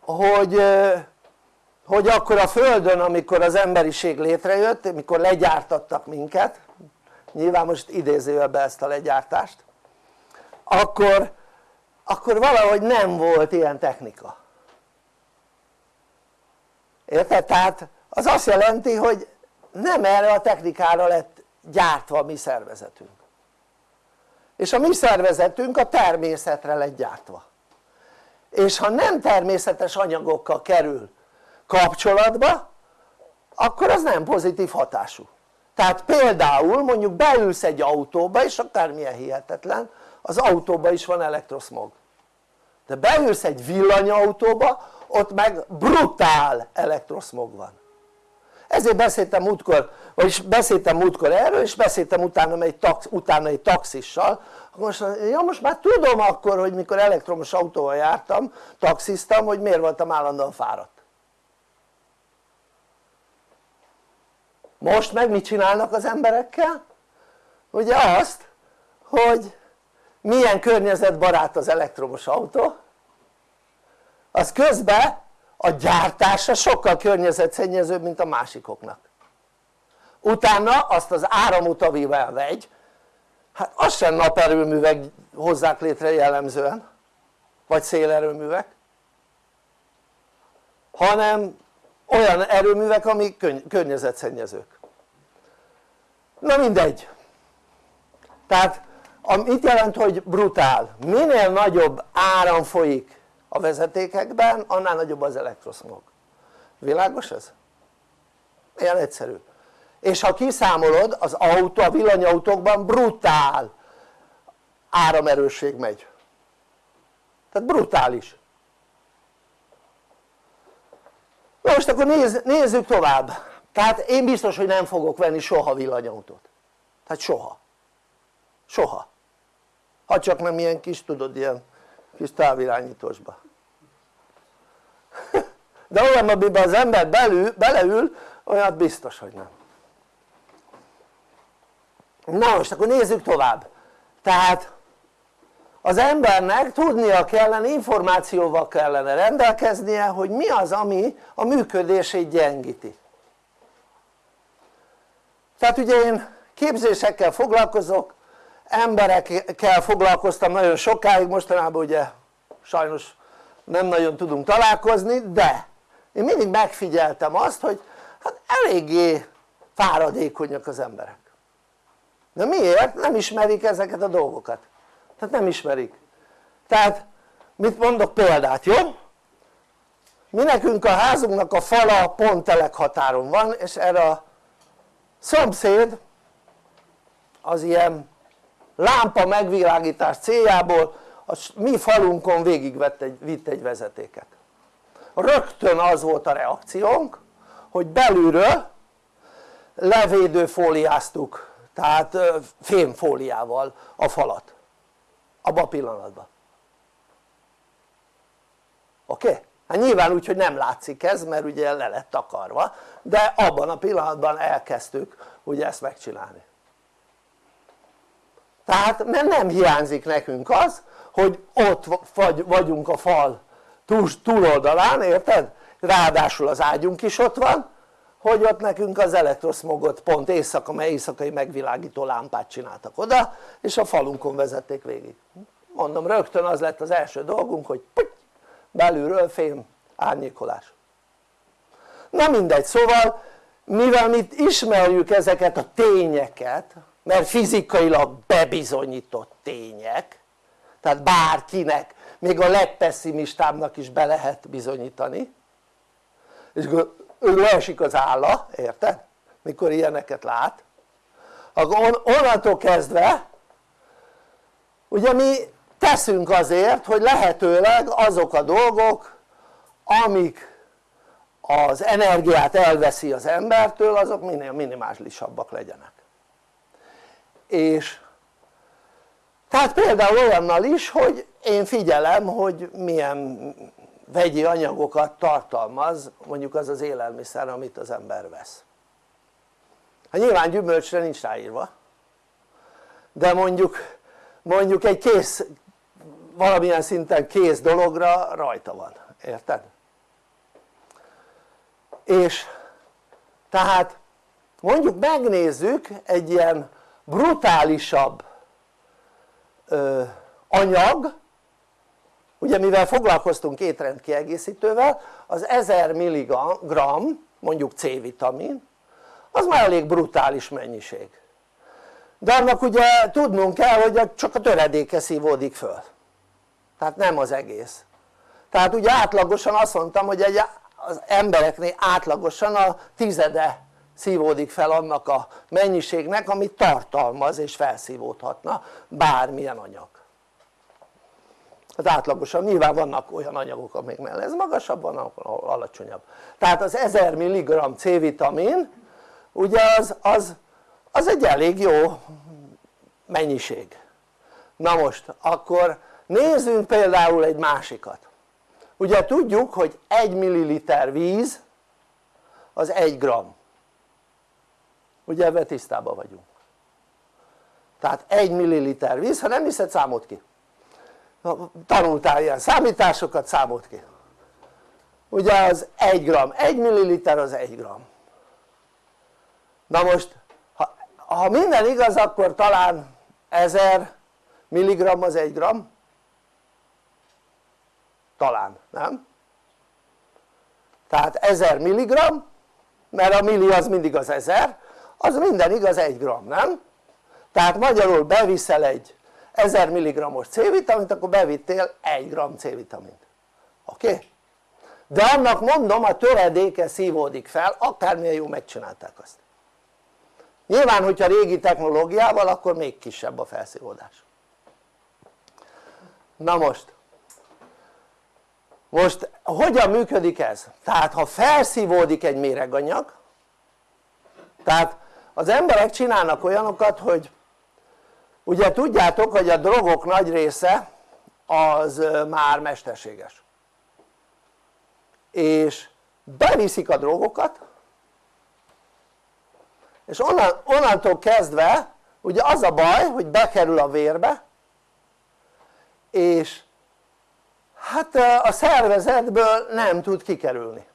hogy ö, hogy akkor a Földön amikor az emberiség létrejött, amikor legyártattak minket nyilván most idézőjelbe ezt a legyártást akkor, akkor valahogy nem volt ilyen technika. Érted? tehát az azt jelenti hogy nem erre a technikára lett gyártva a mi szervezetünk. És a mi szervezetünk a természetre lett gyártva. És ha nem természetes anyagokkal kerül kapcsolatba akkor az nem pozitív hatású. Tehát például mondjuk beülsz egy autóba és akármilyen hihetetlen az autóba is van elektroszmog. De beülsz egy villanyautóba ott meg brutál elektroszmog van. Ezért beszéltem múltkor, vagyis beszéltem múltkor erről és beszéltem utána egy, tax, utána egy taxissal. Most, ja most már tudom akkor hogy mikor elektromos autóval jártam, taxiztam hogy miért voltam állandóan fáradt most meg mit csinálnak az emberekkel? ugye azt hogy milyen környezetbarát az elektromos autó az közben a gyártása sokkal környezetszennyezőbb mint a másikoknak utána azt az áramot amivel vegy hát az sem naperőművek hozzák létre jellemzően vagy szélerőművek hanem olyan erőművek ami környezetszennyezők. Na mindegy. Tehát mit jelent hogy brutál? minél nagyobb áram folyik a vezetékekben annál nagyobb az elektroszmog. Világos ez? ilyen egyszerű. És ha kiszámolod az autó, a villanyautókban brutál áramerősség megy. Tehát brutális na most akkor nézz, nézzük tovább. Tehát én biztos hogy nem fogok venni soha villanyautót. Tehát soha. Soha. Ha csak nem ilyen kis tudod ilyen kis távirányítósba de olyan amiben az ember belül, beleül olyat biztos hogy nem. Na most akkor nézzük tovább. Tehát az embernek tudnia kellene, információval kellene rendelkeznie hogy mi az ami a működését gyengíti tehát ugye én képzésekkel foglalkozok emberekkel foglalkoztam nagyon sokáig mostanában ugye sajnos nem nagyon tudunk találkozni de én mindig megfigyeltem azt hogy hát eléggé fáradékonyak az emberek de miért? nem ismerik ezeket a dolgokat tehát nem ismerik. Tehát mit mondok példát jó? mi nekünk a házunknak a fala pont telekhatáron van és erre a szomszéd az ilyen lámpa megvilágítás céljából a mi falunkon végigvitt egy, vitt egy vezetéket. Rögtön az volt a reakciónk hogy belülről levédőfóliáztuk tehát fémfóliával a falat abban a pillanatban oké? Okay? hát nyilván úgy hogy nem látszik ez mert ugye le lett takarva de abban a pillanatban elkezdtük ugye ezt megcsinálni tehát mert nem hiányzik nekünk az hogy ott vagyunk a fal túloldalán érted? ráadásul az ágyunk is ott van hogy ott nekünk az elektroszmogot pont éjszaka, éjszakai megvilágító lámpát csináltak oda és a falunkon vezették végig. Mondom rögtön az lett az első dolgunk hogy puty, belülről fém árnyékolás. Na mindegy szóval mivel mi ismerjük ezeket a tényeket mert fizikailag bebizonyított tények tehát bárkinek még a legpesszimistábbnak is be lehet bizonyítani és ő leesik az álla, érted? mikor ilyeneket lát akkor onnantól kezdve ugye mi teszünk azért hogy lehetőleg azok a dolgok amik az energiát elveszi az embertől azok minél minimálisabbak legyenek és tehát például olyannal is hogy én figyelem hogy milyen vegyi anyagokat tartalmaz mondjuk az az élelmiszer amit az ember vesz hát nyilván gyümölcsre nincs ráírva de mondjuk mondjuk egy kész valamilyen szinten kész dologra rajta van, érted? és tehát mondjuk megnézzük egy ilyen brutálisabb ö, anyag ugye mivel foglalkoztunk étrendkiegészítővel az 1000 mg mondjuk C-vitamin az már elég brutális mennyiség. De annak ugye tudnunk kell hogy csak a töredéke szívódik föl. Tehát nem az egész. Tehát ugye átlagosan azt mondtam hogy egy, az embereknél átlagosan a tizede szívódik fel annak a mennyiségnek amit tartalmaz és felszívódhatna bármilyen anyag tehát átlagosan. Nyilván vannak olyan anyagok amiknél ez magasabb van ahol alacsonyabb. Tehát az 1000 mg C-vitamin ugye az, az, az egy elég jó mennyiség. Na most akkor nézzünk például egy másikat. Ugye tudjuk hogy 1 ml víz az 1 gram. Ugye ebben tisztában vagyunk. Tehát 1 ml víz, ha nem hiszed számolt ki tanultál ilyen számításokat, számolt ki ugye az 1 gram, 1 ml az 1 gram na most ha, ha minden igaz akkor talán 1000 mg az 1 gram talán, nem? tehát 1000 mg mert a milli az mindig az 1000 az minden igaz 1 gram, nem? tehát magyarul beviszel egy 1000 mg-os C-vitamint akkor bevittél 1 g C-vitamint oké? Okay? de annak mondom a töredéke szívódik fel akármilyen jó megcsinálták azt nyilván hogyha régi technológiával akkor még kisebb a felszívódás na most most hogyan működik ez? tehát ha felszívódik egy méreganyag tehát az emberek csinálnak olyanokat hogy ugye tudjátok hogy a drogok nagy része az már mesterséges. És beviszik a drogokat és onnan, onnantól kezdve ugye az a baj hogy bekerül a vérbe és hát a szervezetből nem tud kikerülni.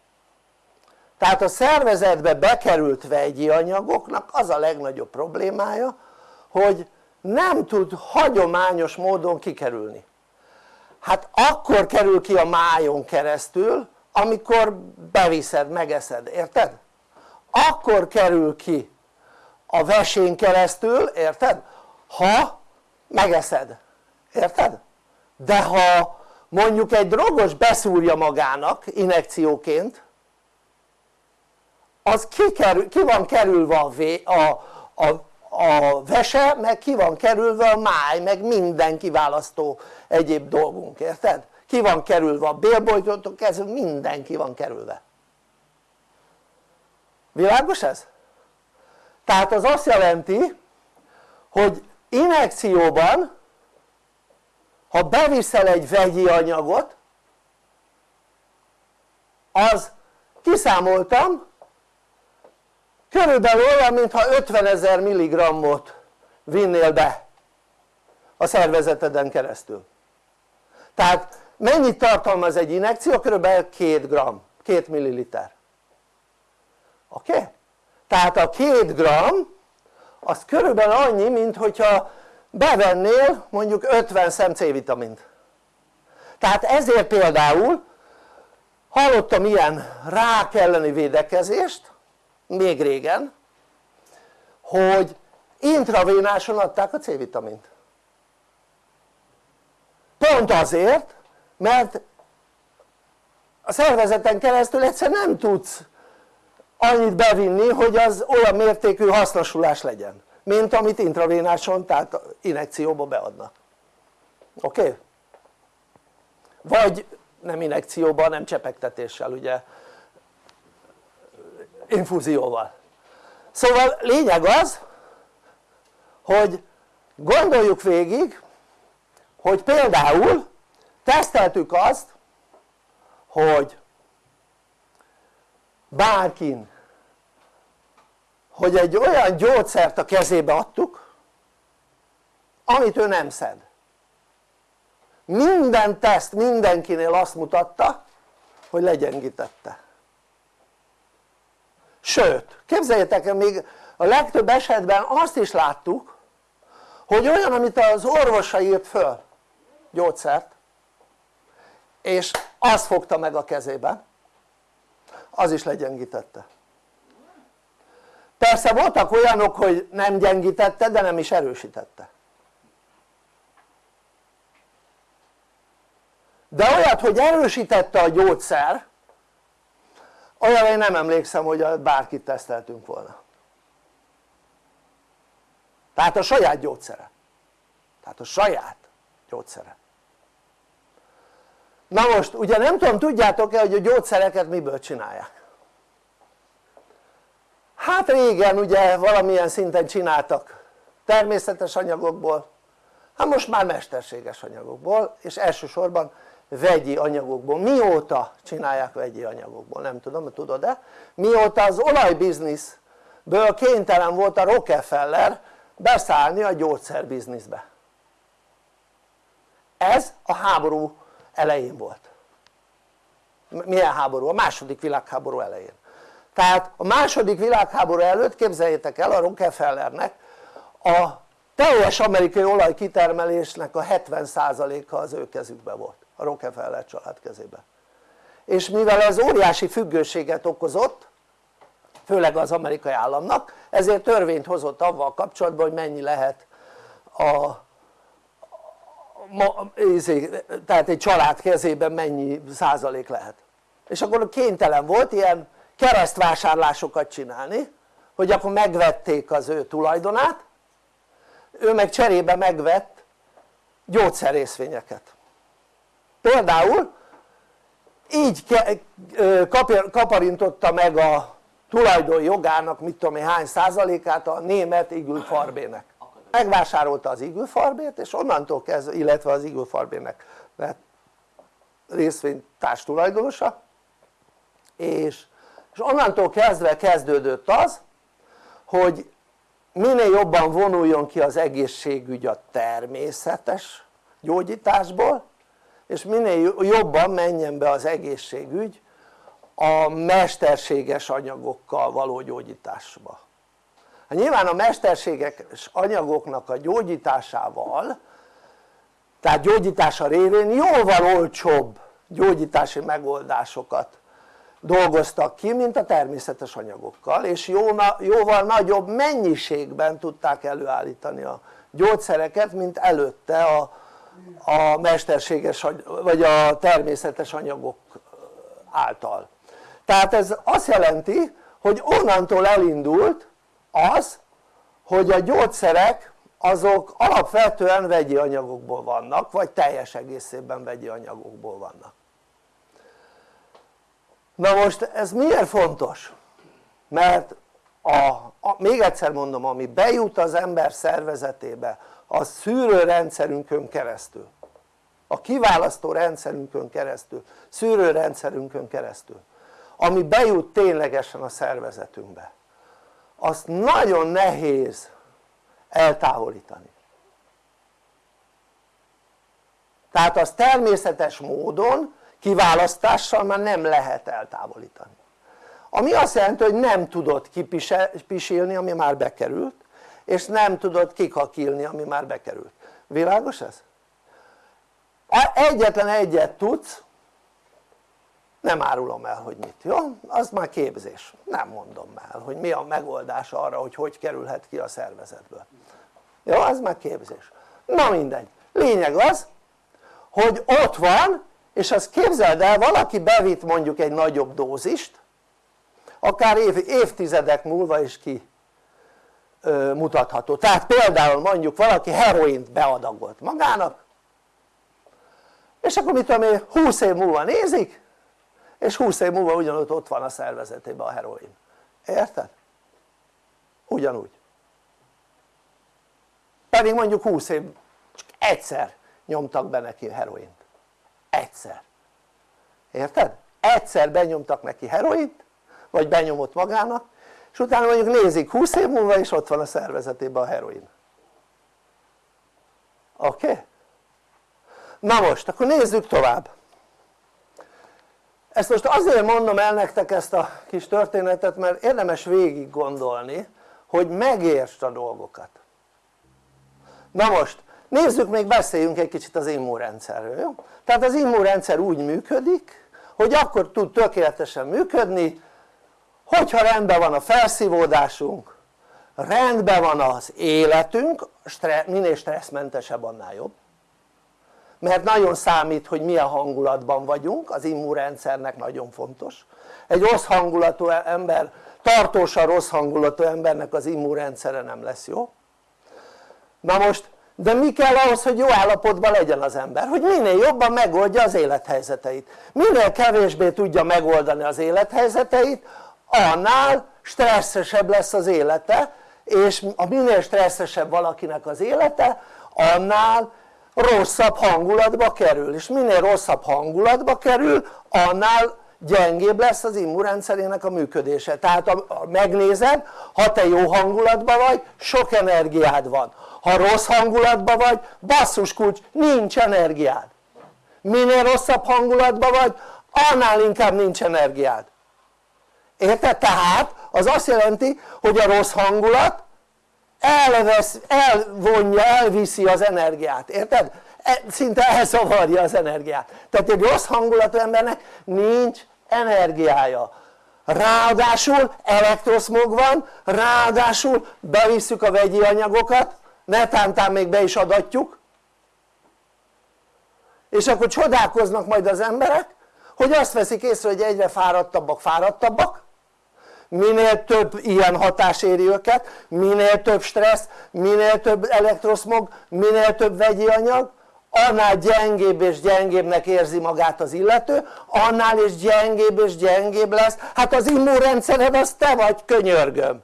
Tehát a szervezetbe bekerült vegyi anyagoknak az a legnagyobb problémája hogy nem tud hagyományos módon kikerülni hát akkor kerül ki a májon keresztül amikor beviszed, megeszed, érted? akkor kerül ki a vesén keresztül, érted? ha megeszed, érted? de ha mondjuk egy drogos beszúrja magának inekcióként az ki, kerül, ki van kerülve a, vé, a, a, a vese meg ki van kerülve a máj meg minden kiválasztó egyéb dolgunk, érted? ki van kerülve a bélbolytól kezdve minden ki van kerülve világos ez? tehát az azt jelenti hogy inekcióban ha beviszel egy vegyi anyagot az kiszámoltam körülbelül olyan mintha 50 ezer milligrammot vinnél be a szervezeteden keresztül tehát mennyit tartalmaz egy inekció? körülbelül 2 gram, 2 milliliter oké? Okay? tehát a 2 gram az körülbelül annyi mint hogyha bevennél mondjuk 50 szem C-vitamint tehát ezért például hallottam ilyen rák elleni védekezést még régen hogy intravénáson adták a C-vitamint pont azért mert a szervezeten keresztül egyszer nem tudsz annyit bevinni hogy az olyan mértékű hasznosulás legyen mint amit intravénáson tehát inekcióba beadnak oké? Okay? vagy nem inekcióban nem csepegtetéssel ugye infúzióval. Szóval lényeg az hogy gondoljuk végig hogy például teszteltük azt hogy bárkin hogy egy olyan gyógyszert a kezébe adtuk amit ő nem szed. Minden teszt mindenkinél azt mutatta hogy legyengítette sőt képzeljétek el még a legtöbb esetben azt is láttuk hogy olyan amit az orvosa írt föl gyógyszert és azt fogta meg a kezébe az is legyengítette. Persze voltak olyanok hogy nem gyengítette de nem is erősítette. De olyat hogy erősítette a gyógyszer olyan én nem emlékszem hogy bárkit teszteltünk volna. Tehát a saját gyógyszere. Tehát a saját gyógyszere. Na most ugye nem tudom tudjátok-e hogy a gyógyszereket miből csinálják? Hát régen ugye valamilyen szinten csináltak természetes anyagokból. Hát most már mesterséges anyagokból és elsősorban vegyi anyagokból, mióta csinálják vegyi anyagokból, nem tudom, tudod-e? mióta az olajbizniszből kénytelen volt a Rockefeller beszállni a gyógyszerbizniszbe. Ez a háború elején volt. Milyen háború? a második világháború elején. Tehát a második világháború előtt képzeljétek el a Rockefellernek a teljes amerikai olajkitermelésnek a 70%-a az ő kezükben volt a Rockefeller család kezében és mivel ez óriási függőséget okozott főleg az amerikai államnak ezért törvényt hozott avval kapcsolatban hogy mennyi lehet a izé, tehát egy család kezében mennyi százalék lehet. És akkor kénytelen volt ilyen keresztvásárlásokat csinálni hogy akkor megvették az ő tulajdonát ő meg cserébe megvett gyógyszerészvényeket például így kaparintotta meg a tulajdon jogának mit tudom én hány százalékát a német Igül Farbének. Megvásárolta az Igül Farbét és onnantól kezdve, illetve az Igül Farbének lett részvénytárs tulajdonosa és, és onnantól kezdve kezdődött az hogy minél jobban vonuljon ki az egészségügy a természetes gyógyításból és minél jobban menjen be az egészségügy a mesterséges anyagokkal való gyógyításba. Hát nyilván a mesterséges anyagoknak a gyógyításával tehát gyógyítása révén jóval olcsóbb gyógyítási megoldásokat dolgoztak ki mint a természetes anyagokkal és jóval nagyobb mennyiségben tudták előállítani a gyógyszereket mint előtte a, a mesterséges vagy a természetes anyagok által tehát ez azt jelenti hogy onnantól elindult az hogy a gyógyszerek azok alapvetően vegyi anyagokból vannak vagy teljes egészében vegyi anyagokból vannak na most ez miért fontos? mert a, a, még egyszer mondom ami bejut az ember szervezetébe a szűrőrendszerünkön keresztül. A kiválasztó rendszerünkön keresztül, szűrőrendszerünkön keresztül. Ami bejut ténylegesen a szervezetünkbe. Azt nagyon nehéz eltávolítani. Tehát az természetes módon kiválasztással már nem lehet eltávolítani. Ami azt jelenti hogy nem tudod kipisilni ami már bekerült és nem tudod kikakilni ami már bekerült, világos ez? egyetlen egyet tudsz nem árulom el hogy mit, jó? az már képzés, nem mondom el hogy mi a megoldás arra hogy hogy kerülhet ki a szervezetből. Jó? az már képzés, na mindegy, lényeg az hogy ott van és azt képzeld el valaki bevitt mondjuk egy nagyobb dózist akár év, évtizedek múlva is ki mutatható. Tehát például mondjuk valaki heroint beadagolt magának és akkor mit tudom én 20 év múlva nézik és 20 év múlva ugyanott ott van a szervezetében a heroin. Érted? ugyanúgy. Pedig mondjuk 20 év csak egyszer nyomtak be neki heroint. Egyszer. Érted? egyszer benyomtak neki heroint vagy benyomott magának és utána mondjuk nézik 20 év múlva és ott van a szervezetében a heroin oké? Okay? na most akkor nézzük tovább ezt most azért mondom el nektek ezt a kis történetet mert érdemes végig gondolni hogy megértsd a dolgokat na most nézzük még beszéljünk egy kicsit az immunrendszerről jó? tehát az immunrendszer úgy működik hogy akkor tud tökéletesen működni hogyha rendben van a felszívódásunk rendben van az életünk minél stresszmentesebb annál jobb. Mert nagyon számít hogy milyen hangulatban vagyunk az immunrendszernek nagyon fontos. Egy rossz hangulatú ember tartósan rossz hangulatú embernek az immunrendszere nem lesz jó. Na most de mi kell ahhoz hogy jó állapotban legyen az ember? hogy minél jobban megoldja az élethelyzeteit. Minél kevésbé tudja megoldani az élethelyzeteit annál stresszesebb lesz az élete és a minél stresszesebb valakinek az élete annál rosszabb hangulatba kerül. És minél rosszabb hangulatba kerül annál gyengébb lesz az immunrendszerének a működése. Tehát ha megnézed ha te jó hangulatban vagy sok energiád van. Ha rossz hangulatban vagy basszus kulcs nincs energiád. Minél rosszabb hangulatban vagy annál inkább nincs energiád érted? tehát az azt jelenti hogy a rossz hangulat elvesz, elvonja, elviszi az energiát, érted? E, szinte elszavarja az energiát tehát egy rossz hangulatú embernek nincs energiája ráadásul elektroszmog van, ráadásul bevisszük a vegyi anyagokat, netántán még be is adatjuk, és akkor csodálkoznak majd az emberek, hogy azt veszik észre, hogy egyre fáradtabbak, fáradtabbak, minél több ilyen hatás éri őket, minél több stressz, minél több elektroszmog, minél több vegyi anyag, annál gyengébb és gyengébbnek érzi magát az illető, annál is gyengébb és gyengébb lesz, hát az immunrendszered az te vagy könyörgöm.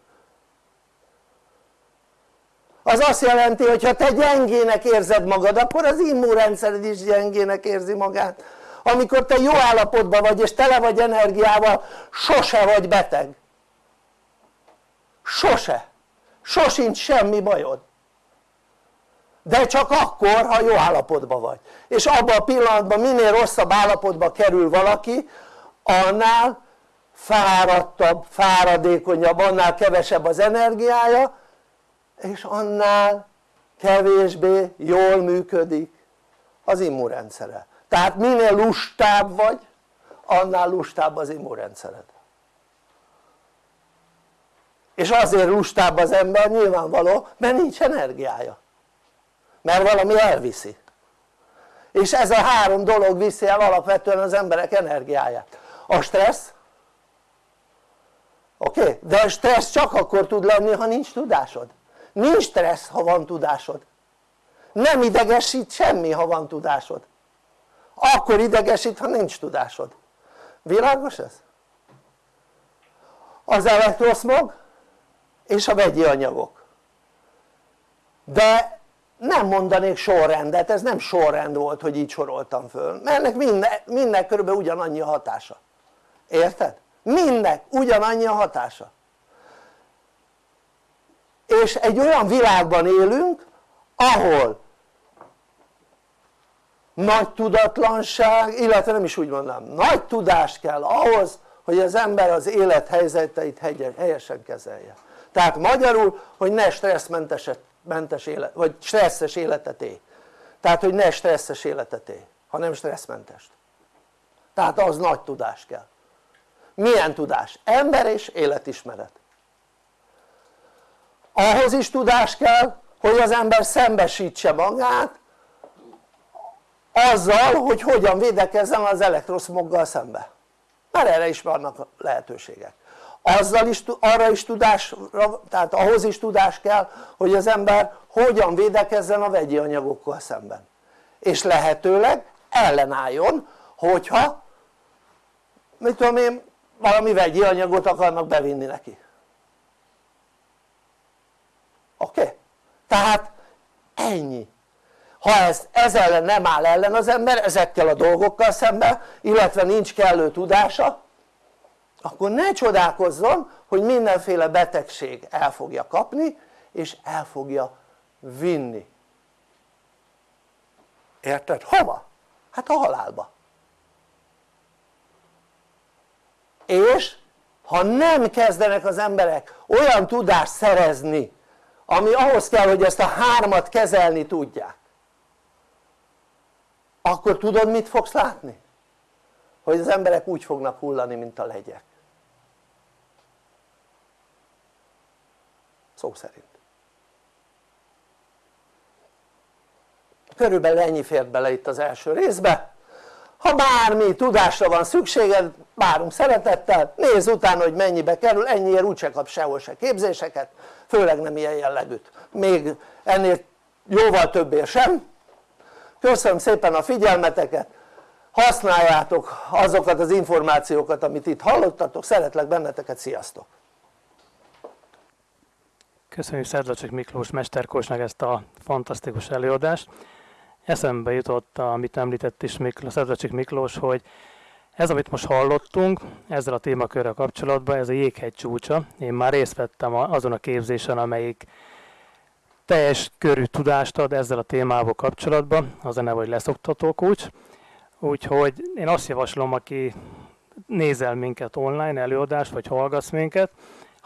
Az azt jelenti hogy ha te gyengének érzed magad akkor az immunrendszered is gyengének érzi magát. Amikor te jó állapotban vagy és tele vagy energiával sose vagy beteg sose. Sosincs semmi bajod. De csak akkor ha jó állapotban vagy. És abban a pillanatban minél rosszabb állapotba kerül valaki annál fáradtabb, fáradékonyabb, annál kevesebb az energiája és annál kevésbé jól működik az immunrendszere. Tehát minél lustább vagy annál lustább az immunrendszered és azért lustább az ember nyilvánvaló mert nincs energiája. Mert valami elviszi. És ez a három dolog viszi el alapvetően az emberek energiáját. A stressz? Oké? Okay? de a stressz csak akkor tud lenni ha nincs tudásod. Nincs stressz ha van tudásod. Nem idegesít semmi ha van tudásod. Akkor idegesít ha nincs tudásod. Világos ez? az elektroszmog és a vegyi anyagok. De nem mondanék sorrendet, ez nem sorrend volt hogy így soroltam föl mert ennek minden, minden körülbelül ugyanannyi a hatása. Érted? mindnek ugyanannyi a hatása. És egy olyan világban élünk ahol nagy tudatlanság, illetve nem is úgy mondanám, nagy tudást kell ahhoz hogy az ember az élethelyzeteit helyesen kezelje tehát magyarul hogy ne stresszmentes mentes élet, vagy stresszes életet élj tehát hogy ne stresszes életet élj hanem stresszmentest tehát az nagy tudás kell. Milyen tudás? ember és életismeret. Ahhoz is tudás kell hogy az ember szembesítse magát azzal hogy hogyan védekezzen az elektroszmoggal szembe. Mert erre is vannak lehetőségek azzal is, arra is tudás, tehát ahhoz is tudás kell hogy az ember hogyan védekezzen a vegyi anyagokkal szemben és lehetőleg ellenálljon hogyha mit tudom én valami vegyi anyagot akarnak bevinni neki oké? Okay? tehát ennyi ha ez, ez ellen nem áll ellen az ember ezekkel a dolgokkal szemben illetve nincs kellő tudása akkor ne csodálkozzon hogy mindenféle betegség el fogja kapni és el fogja vinni érted? hova? hát a halálba és ha nem kezdenek az emberek olyan tudást szerezni ami ahhoz kell hogy ezt a hármat kezelni tudják akkor tudod mit fogsz látni? hogy az emberek úgy fognak hullani mint a legyek szó szerint. Körülbelül ennyi fért bele itt az első részbe. Ha bármi tudásra van szükséged várunk szeretettel. Nézz utána hogy mennyibe kerül ennyiért úgyse kap sehol se képzéseket főleg nem ilyen jellegűt. Még ennél jóval többért sem. Köszönöm szépen a figyelmeteket. Használjátok azokat az információkat amit itt hallottatok. Szeretlek benneteket. Sziasztok Köszönjük Szerdlacsik Miklós Mesterkósnak ezt a fantasztikus előadást. Eszembe jutott, amit említett is Miklós, Szerdlacsik Miklós, hogy ez, amit most hallottunk, ezzel a témakörrel kapcsolatban, ez a jéghegy csúcsa. Én már részt vettem azon a képzésen, amelyik teljes körű tudást ad ezzel a témával kapcsolatban, az a neve, hogy leszoktató kulcs. Úgyhogy én azt javaslom, aki nézel minket online előadást, vagy hallgatsz minket,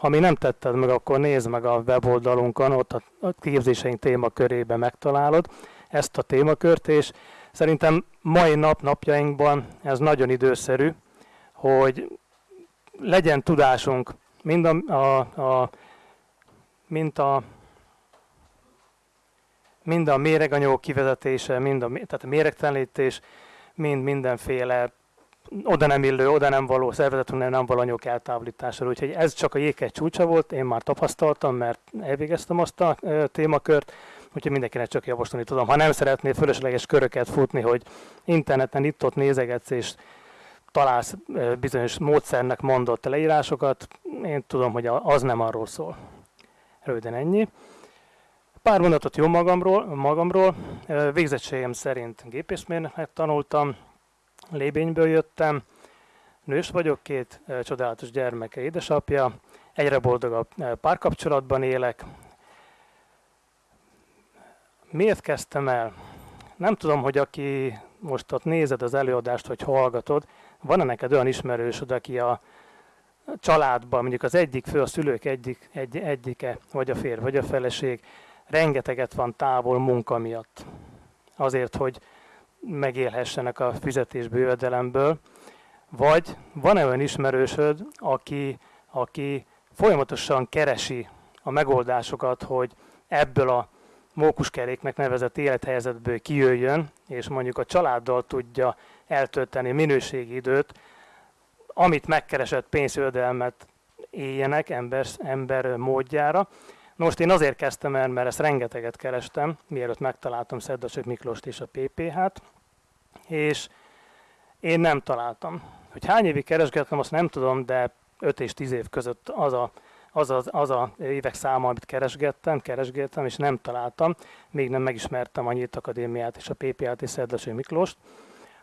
ha még nem tetted meg, akkor nézd meg a weboldalunkon, ott a képzéseink témakörében megtalálod ezt a témakört, és szerintem mai nap napjainkban ez nagyon időszerű, hogy legyen tudásunk mind a, a, a, mint a mind a méreganyagok kivezetése, mind a, tehát a méregtelenítés, mind mindenféle oda nem illő, oda nem való szervezetünknél nem való anyagok eltávolítására. Úgyhogy ez csak a jéghegy csúcsa volt, én már tapasztaltam, mert elvégeztem azt a témakört, úgyhogy mindenkinek csak javasolni tudom. Ha nem szeretnél fölösleges köröket futni, hogy interneten itt-ott nézegetsz, és találsz bizonyos módszernek mondott leírásokat, én tudom, hogy az nem arról szól. Röviden ennyi. Pár mondatot jó magamról, magamról. Végzettségem szerint gépészmérnöknek tanultam, Lébényből jöttem, nős vagyok, két csodálatos gyermeke édesapja, egyre boldogabb párkapcsolatban élek. Miért kezdtem el? Nem tudom, hogy aki most ott nézed az előadást, vagy hallgatod, van-e neked olyan ismerősöd, aki a családban, mondjuk az egyik fő, a szülők egyik, egy, egyike, vagy a férj, vagy a feleség, rengeteget van távol munka miatt. Azért, hogy megélhessenek a fizetésből, jövedelemből, vagy van-e olyan ismerősöd, aki, aki folyamatosan keresi a megoldásokat, hogy ebből a mókuskeréknek nevezett élethelyzetből kijöjjön, és mondjuk a családdal tudja eltölteni minőségi időt, amit megkeresett pénzjövedelmet éljenek ember, ember módjára, most én azért kezdtem el, mert ezt rengeteget kerestem, mielőtt megtaláltam Szedlacsök Miklóst és a PPH-t, és én nem találtam. Hogy hány évig keresgettem, azt nem tudom, de 5 és 10 év között az a, az, az, az a évek száma, amit keresgettem, keresgettem, és nem találtam, még nem megismertem a Nyílt Akadémiát és a PPH-t és Szedlacső Miklóst,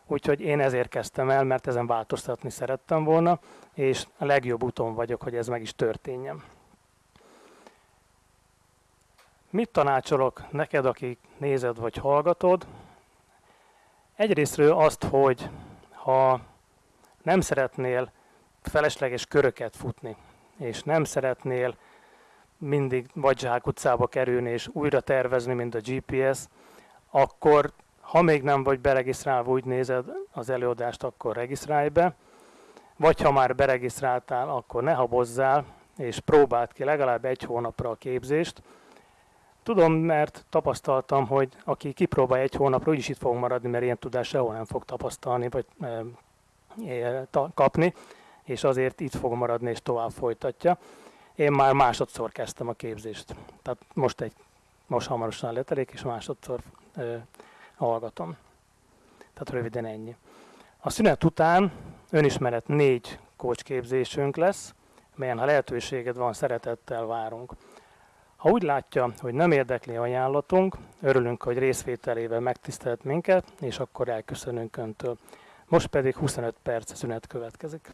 úgyhogy én ezért kezdtem el, mert ezen változtatni szerettem volna, és a legjobb úton vagyok, hogy ez meg is történjen. Mit tanácsolok neked, aki nézed vagy hallgatod? Egyrésztről azt, hogy ha nem szeretnél felesleges köröket futni, és nem szeretnél mindig vagy utcába kerülni és újra tervezni, mint a GPS, akkor ha még nem vagy beregisztrálva, úgy nézed az előadást, akkor regisztrálj be, vagy ha már beregisztráltál, akkor ne habozzál, és próbáld ki legalább egy hónapra a képzést, Tudom, mert tapasztaltam, hogy aki kipróbál egy hónapra, úgyis itt fog maradni, mert ilyen tudás sehol nem fog tapasztalni, vagy e, ta, kapni, és azért itt fog maradni, és tovább folytatja. Én már másodszor kezdtem a képzést. Tehát most, egy, most hamarosan letelik, és másodszor e, hallgatom. Tehát röviden ennyi. A szünet után önismeret négy coach képzésünk lesz, melyen ha lehetőséged van, szeretettel várunk. Ha úgy látja, hogy nem érdekli ajánlatunk, örülünk, hogy részvételével megtisztelt minket, és akkor elköszönünk Öntől. Most pedig 25 perc szünet következik.